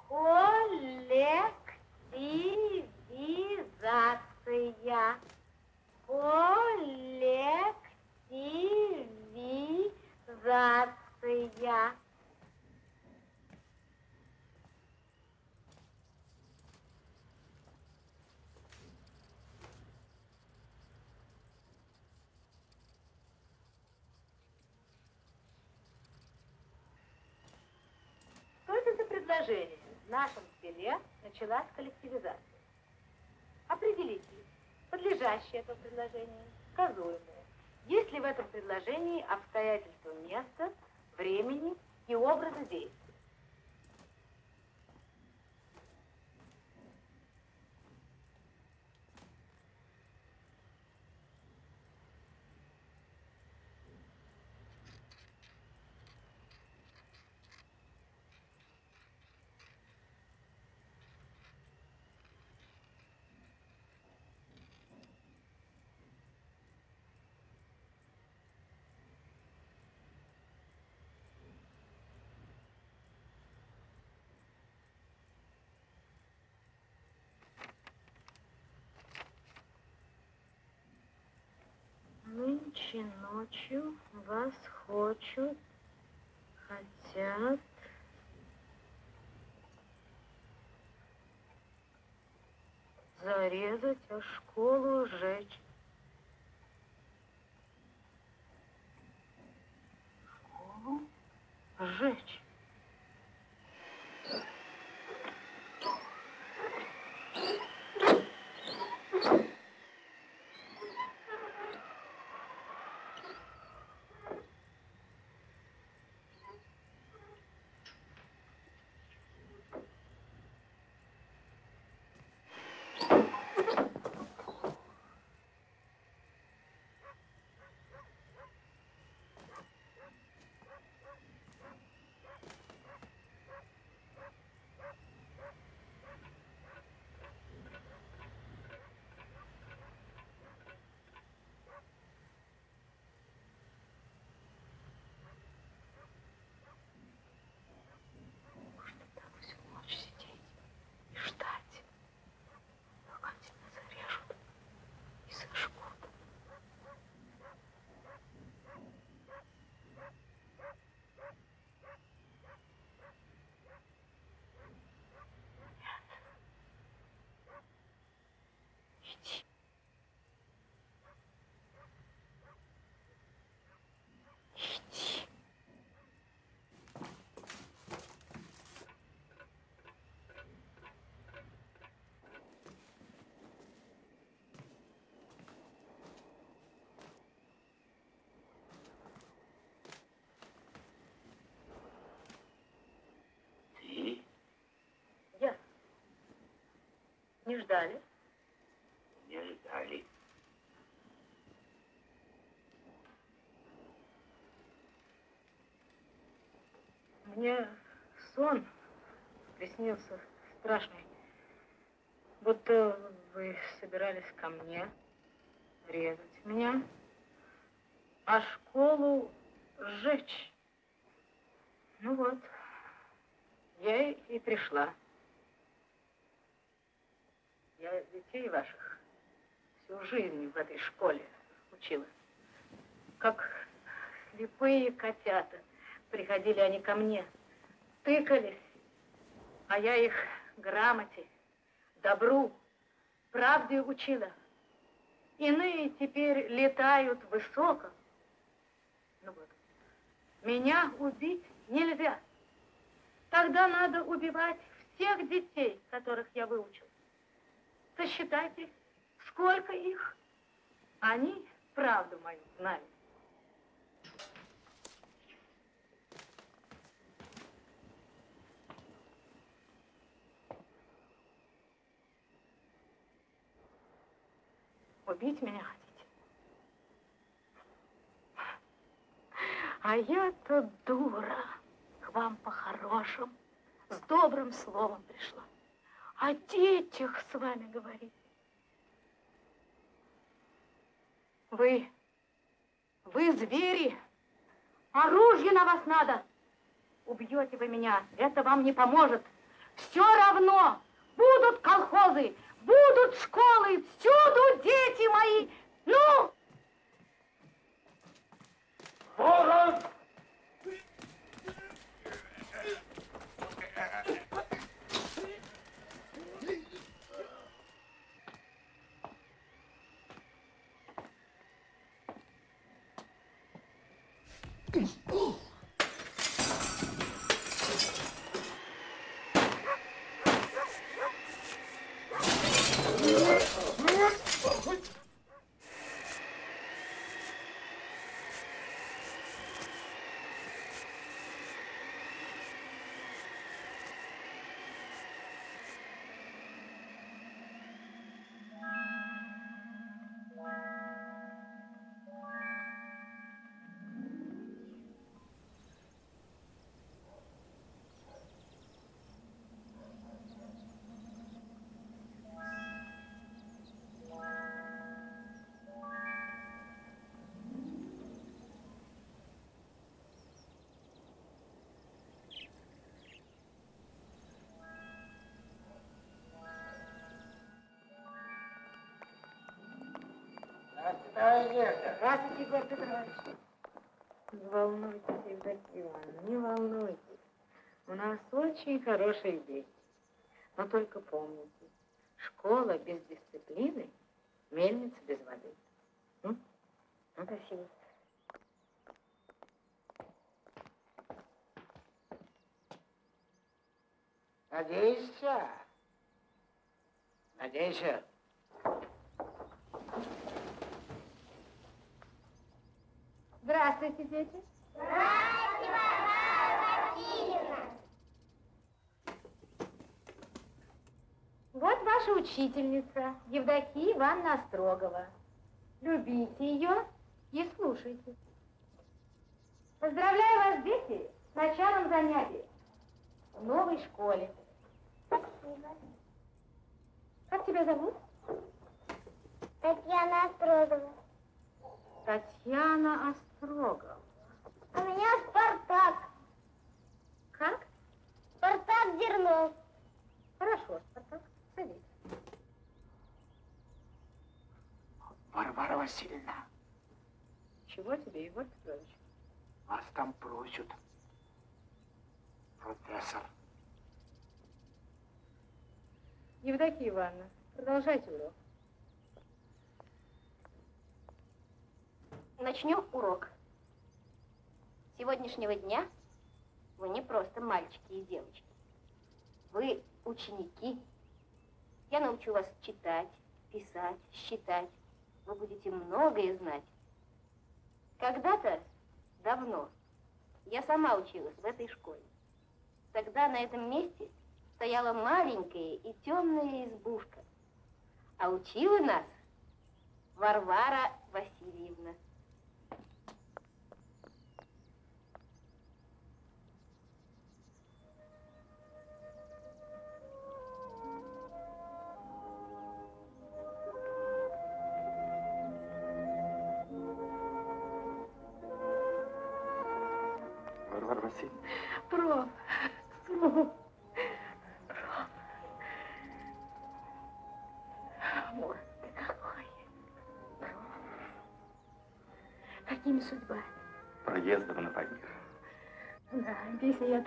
Коллективизация. Коллективизация. предложение. В нашем селе началась коллективизация. Определите, подлежащее это предложение, сказуемое. Есть ли в этом предложении обстоятельства места, времени и образа действия? Нынче ночью вас хочут, хотят зарезать, а школу сжечь. Школу сжечь. Не ждали? Не ждали. Мне сон приснился страшный. Будто вы собирались ко мне резать меня, а школу сжечь. Ну вот, я и- пришла. Я детей ваших всю жизнь в этой школе учила. Как слепые котята. Приходили они ко мне, тыкались, а я их грамоте, добру, правде учила. Иные теперь летают высоко. Ну вот, меня убить нельзя. Тогда надо убивать всех детей, которых я выучил. Сосчитайте, сколько их. Они правду мою знают. Убить меня хотите? А я-то дура. К вам по-хорошему, с добрым словом пришла. О детях с вами говорить. Вы, вы звери. Оружие на вас надо. Убьете вы меня, это вам не поможет. Все равно будут колхозы, будут школы, всюду дети мои Здравствуйте, Егор Петрович. Не волнуйтесь, Евдокия не волнуйтесь. У нас очень хорошие дети. Но только помните, школа без дисциплины, мельница без воды. М? Спасибо. Надейся. Надейся. Здравствуйте, дети. Вот ваша учительница, Евдокия Ивановна Острогова. Любите ее и слушайте. Поздравляю вас, дети, с началом занятий в новой школе. Спасибо. Как тебя зовут? Татьяна Острогова. Татьяна Острогова. А меня Спартак. Как? Спартак Дернов. Хорошо, Спартак, садись. Варвара Васильевна, Чего тебе, Егор Петрович? вас там просят. Профессор. Евдокия Ивановна, продолжайте урок. Начнем урок. Сегодняшнего дня вы не просто мальчики и девочки. Вы ученики. Я научу вас читать, писать, считать. Вы будете многое знать. Когда-то, давно, я сама училась в этой школе. Тогда на этом месте стояла маленькая и темная избушка. А учила нас Варвара Васильевна.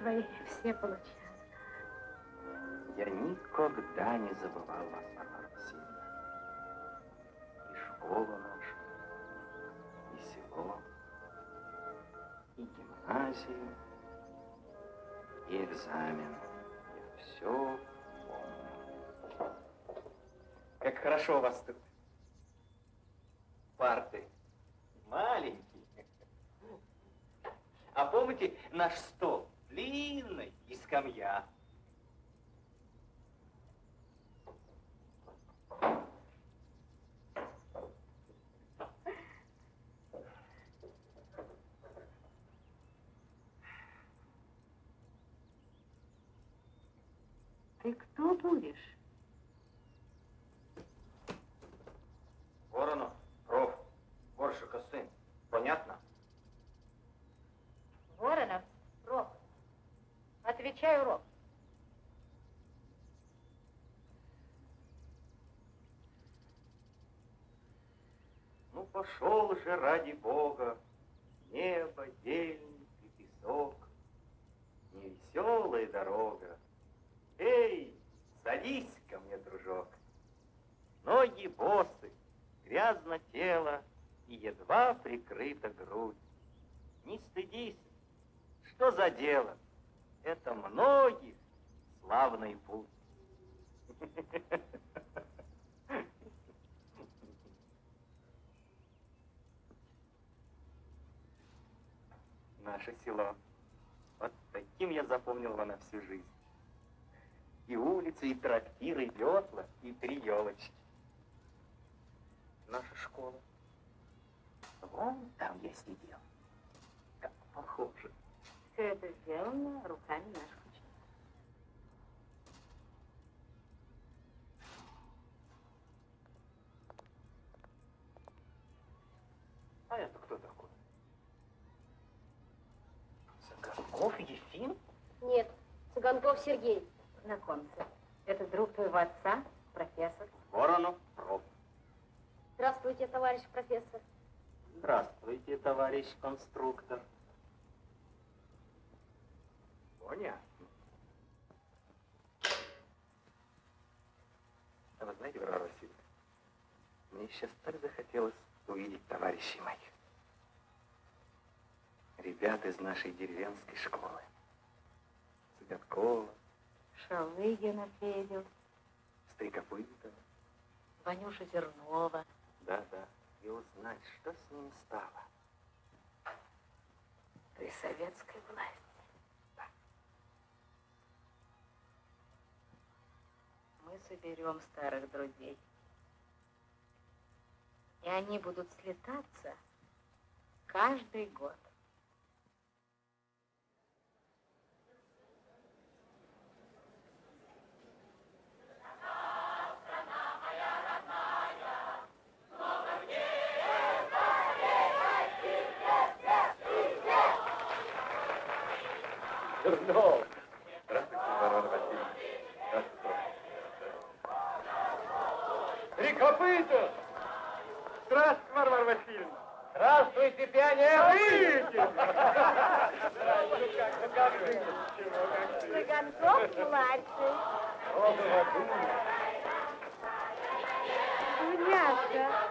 Твои все получаю. Я никогда не забывал вас, Варвара Васильевна. И школу нашу, и село, и гимназию, и экзамен. Я все помню. Как хорошо у вас тут. Парты. Маленькие. А помните наш стол? Длинный и скамья. Ты кто будешь? Воронов, проф, Горшика сын. Понятно? Воронов, проф. Отвечай урок. Ну, пошел же ради Бога, небо, дельник и песок, невеселая дорога. Эй, садись ко мне, дружок. Ноги босы, грязно тело и едва прикрыта грудь. Не стыдись, что за дело? Это многих славный путь. Наше село. Вот таким я запомнил его на всю жизнь. И улицы, и трактиры, и ветла, и три елочки. Наша школа. Вон там я сидел. Как похоже. Все это сделано руками наших учеников. А это кто такой? Цыганков Ефим? Нет, Цыганков Сергей. Знакомься. Это друг твоего отца, профессор. Воронов Проб. Здравствуйте, товарищ профессор. Здравствуйте, товарищ конструктор. Понятно. А вы знаете, Варвара Васильевна, мне сейчас так захотелось увидеть товарищей моих. Ребят из нашей деревенской школы. Цыгаткова, Шалыгина Федю, Стрекопытова. Ванюша Зернова. Да, да. И узнать, что с ним стало. При советской власти. Соберем старых друзей. И они будут слетаться каждый год. Зернов. Здравствуйте, Варвара Васильевна. Здравствуйте. Копыта! Здравствуйте, Варвара Васильевна! Здравствуйте, пионеры! Цыганков младший. Дуняшка.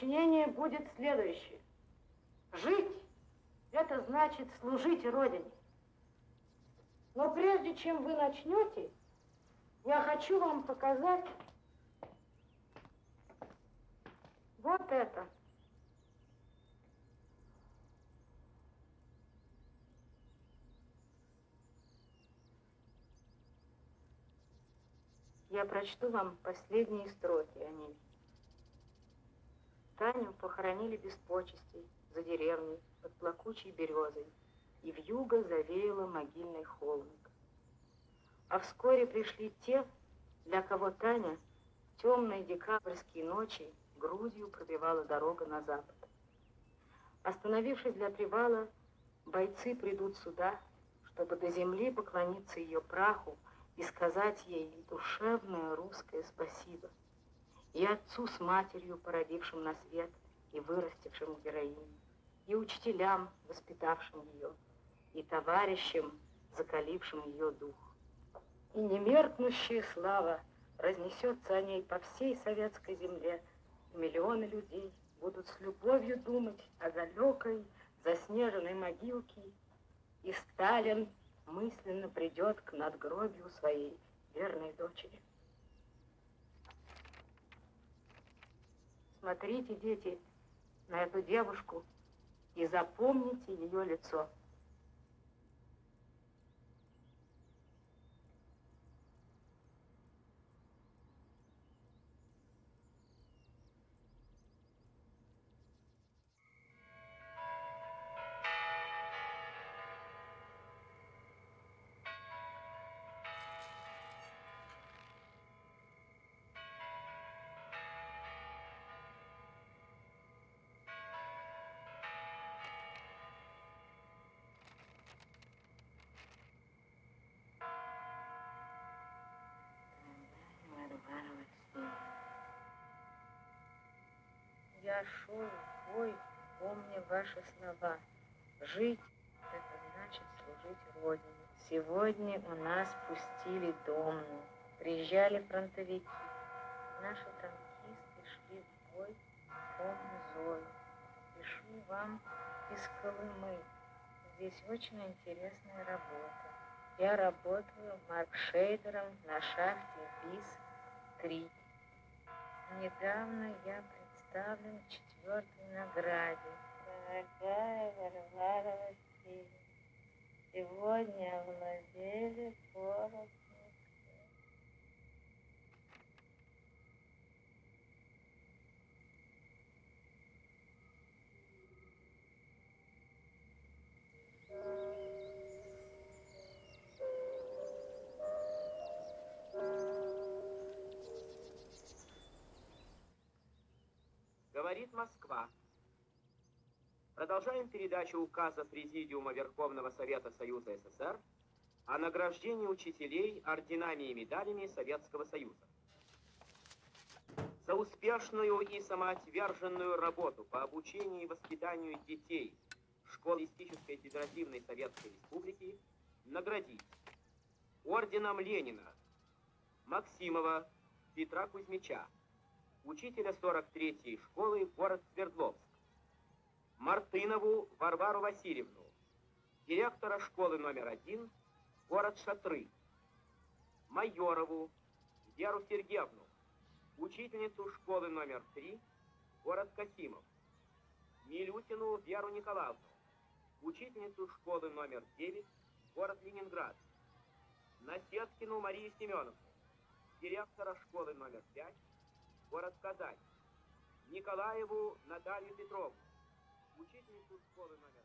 Сочинения будет следующее. Жить – это значит служить Родине. Но прежде чем вы начнете, я хочу вам показать вот это. Я прочту вам последние строки о ней. Таню похоронили без почестей за деревней под плакучей березой, и в юго завеяло могильный холмик. А вскоре пришли те, для кого Таня темные декабрьские ночи грудью пробивала дорога на запад. Остановившись для привала, бойцы придут сюда, чтобы до земли поклониться ее праху и сказать ей душевное русское спасибо и отцу с матерью, породившим на свет и вырастившим героиню, и учителям, воспитавшим ее, и товарищам, закалившим ее дух. И немеркнущая слава разнесется о ней по всей советской земле, и миллионы людей будут с любовью думать о далекой заснеженной могилке, и Сталин мысленно придет к надгробию своей верной дочери. Смотрите, дети, на эту девушку и запомните ее лицо. В бой, помня ваши слова. Жить — это значит служить Родине. Сегодня у нас пустили домну. Приезжали фронтовики. Наши танкисты шли в бой, помню Зою. Пишу вам из Колымы. Здесь очень интересная работа. Я работаю маркшейдером на шахте БИС-3. Недавно я представлен четвертой награде. Дорогая Варвара Васильевна, сегодня овладели город Говорит Москва. Продолжаем передачу указа Президиума Верховного Совета Союза СССр о награждении учителей орденами и медалями Советского Союза. За успешную и самоотверженную работу по обучению и воспитанию детей Школистической Федеративной Советской Республики наградить орденом Ленина Максимова Петра Кузьмича, учителя 43-й школы город Свердловск, Мартынову Варвару Васильевну, директора школы номер один, город Шатры, Майорову Веру Сергеевну, учительницу школы номер три, город Касимов, Милютину Веру Николаевну, учительницу школы номер 9, город Ленинград, Насеткину Марию Семеновну, директора школы номер 5, Казань, Николаеву Наталью Петровну, учительницу школы номер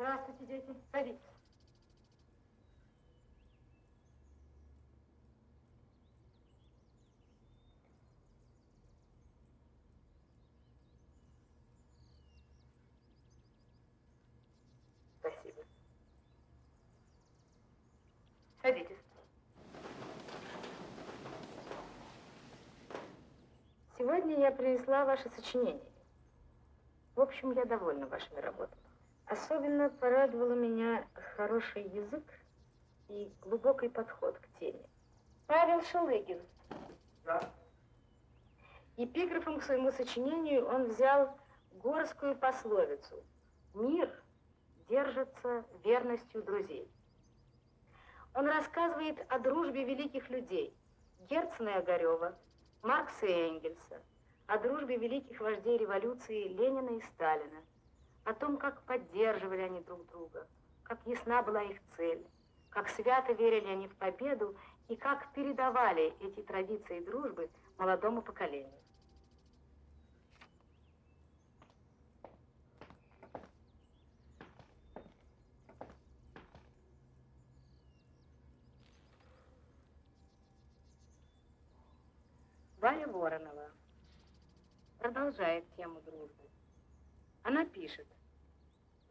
Здравствуйте, дети. Садитесь. Спасибо. Садитесь. Сегодня я принесла ваше сочинение. В общем, я довольна вашими работами. Особенно порадовало меня хороший язык и глубокий подход к теме. Павел Шалыгин. Да. Эпиграфом к своему сочинению он взял горскую пословицу «Мир держится верностью друзей». Он рассказывает о дружбе великих людей Герцена и Огарева, Маркса и Энгельса, о дружбе великих вождей революции Ленина и Сталина, о том, как поддерживали они друг друга, как ясна была их цель, как свято верили они в победу и как передавали эти традиции дружбы молодому поколению. Валя Воронова продолжает тему дружбы. Она пишет,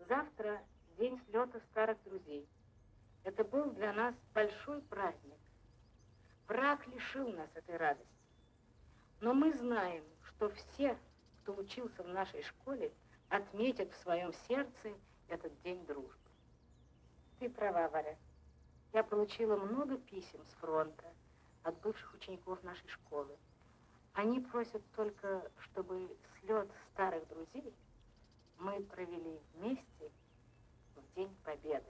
завтра день слета старых друзей. Это был для нас большой праздник. Враг лишил нас этой радости. Но мы знаем, что все, кто учился в нашей школе, отметят в своем сердце этот день дружбы. Ты права, Варя. Я получила много писем с фронта от бывших учеников нашей школы. Они просят только, чтобы слет старых друзей мы провели вместе в День Победы.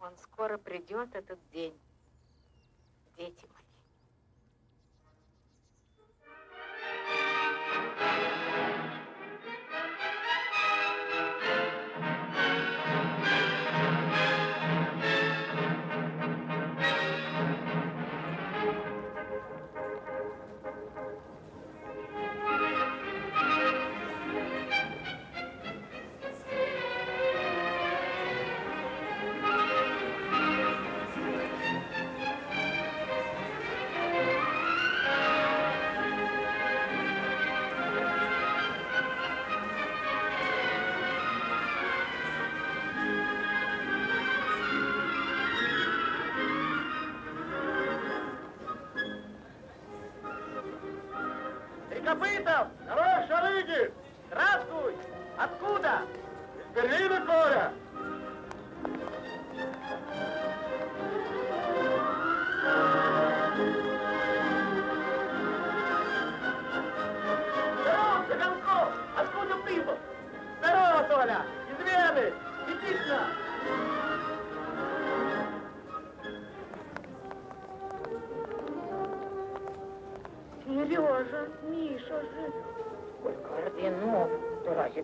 Он скоро придет, этот день, дети мои.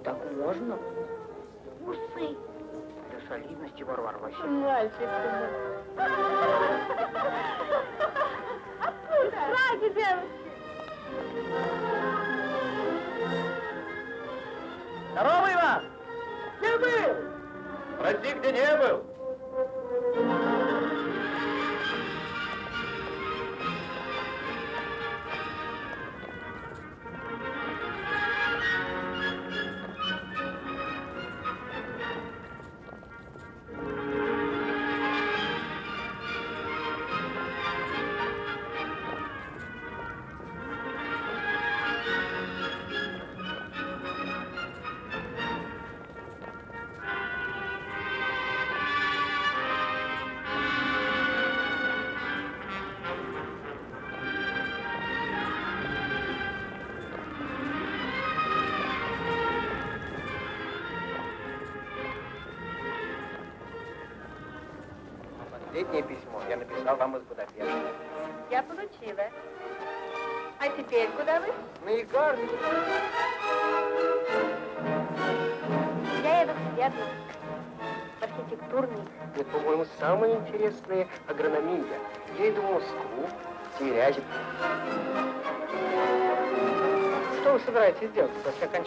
Так можно? Усы. Для солидности, Варвара Мальчик ты Откуда? Ради девушки. Здорово, Иван! Где был? Спроси, где не был.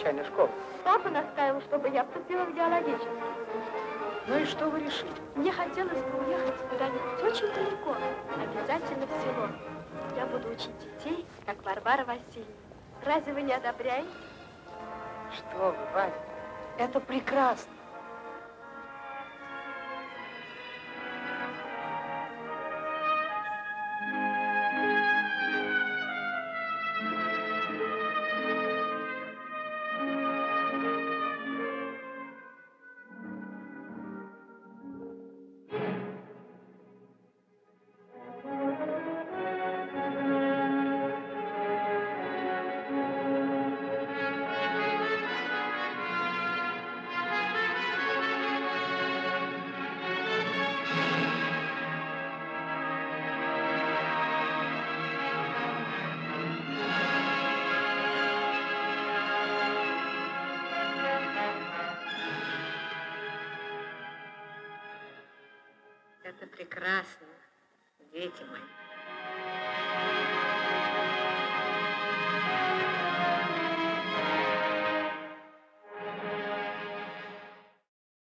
Окончания школы? Папа настаивал, чтобы я поступила в геологический. Ну и что вы решили? Мне хотелось бы уехать куда-нибудь очень далеко, обязательно в село. Я буду учить детей, как Варвара Васильевна. Разве вы не одобряете? Что вы, Ваня, это прекрасно. Это прекрасно, дети мои.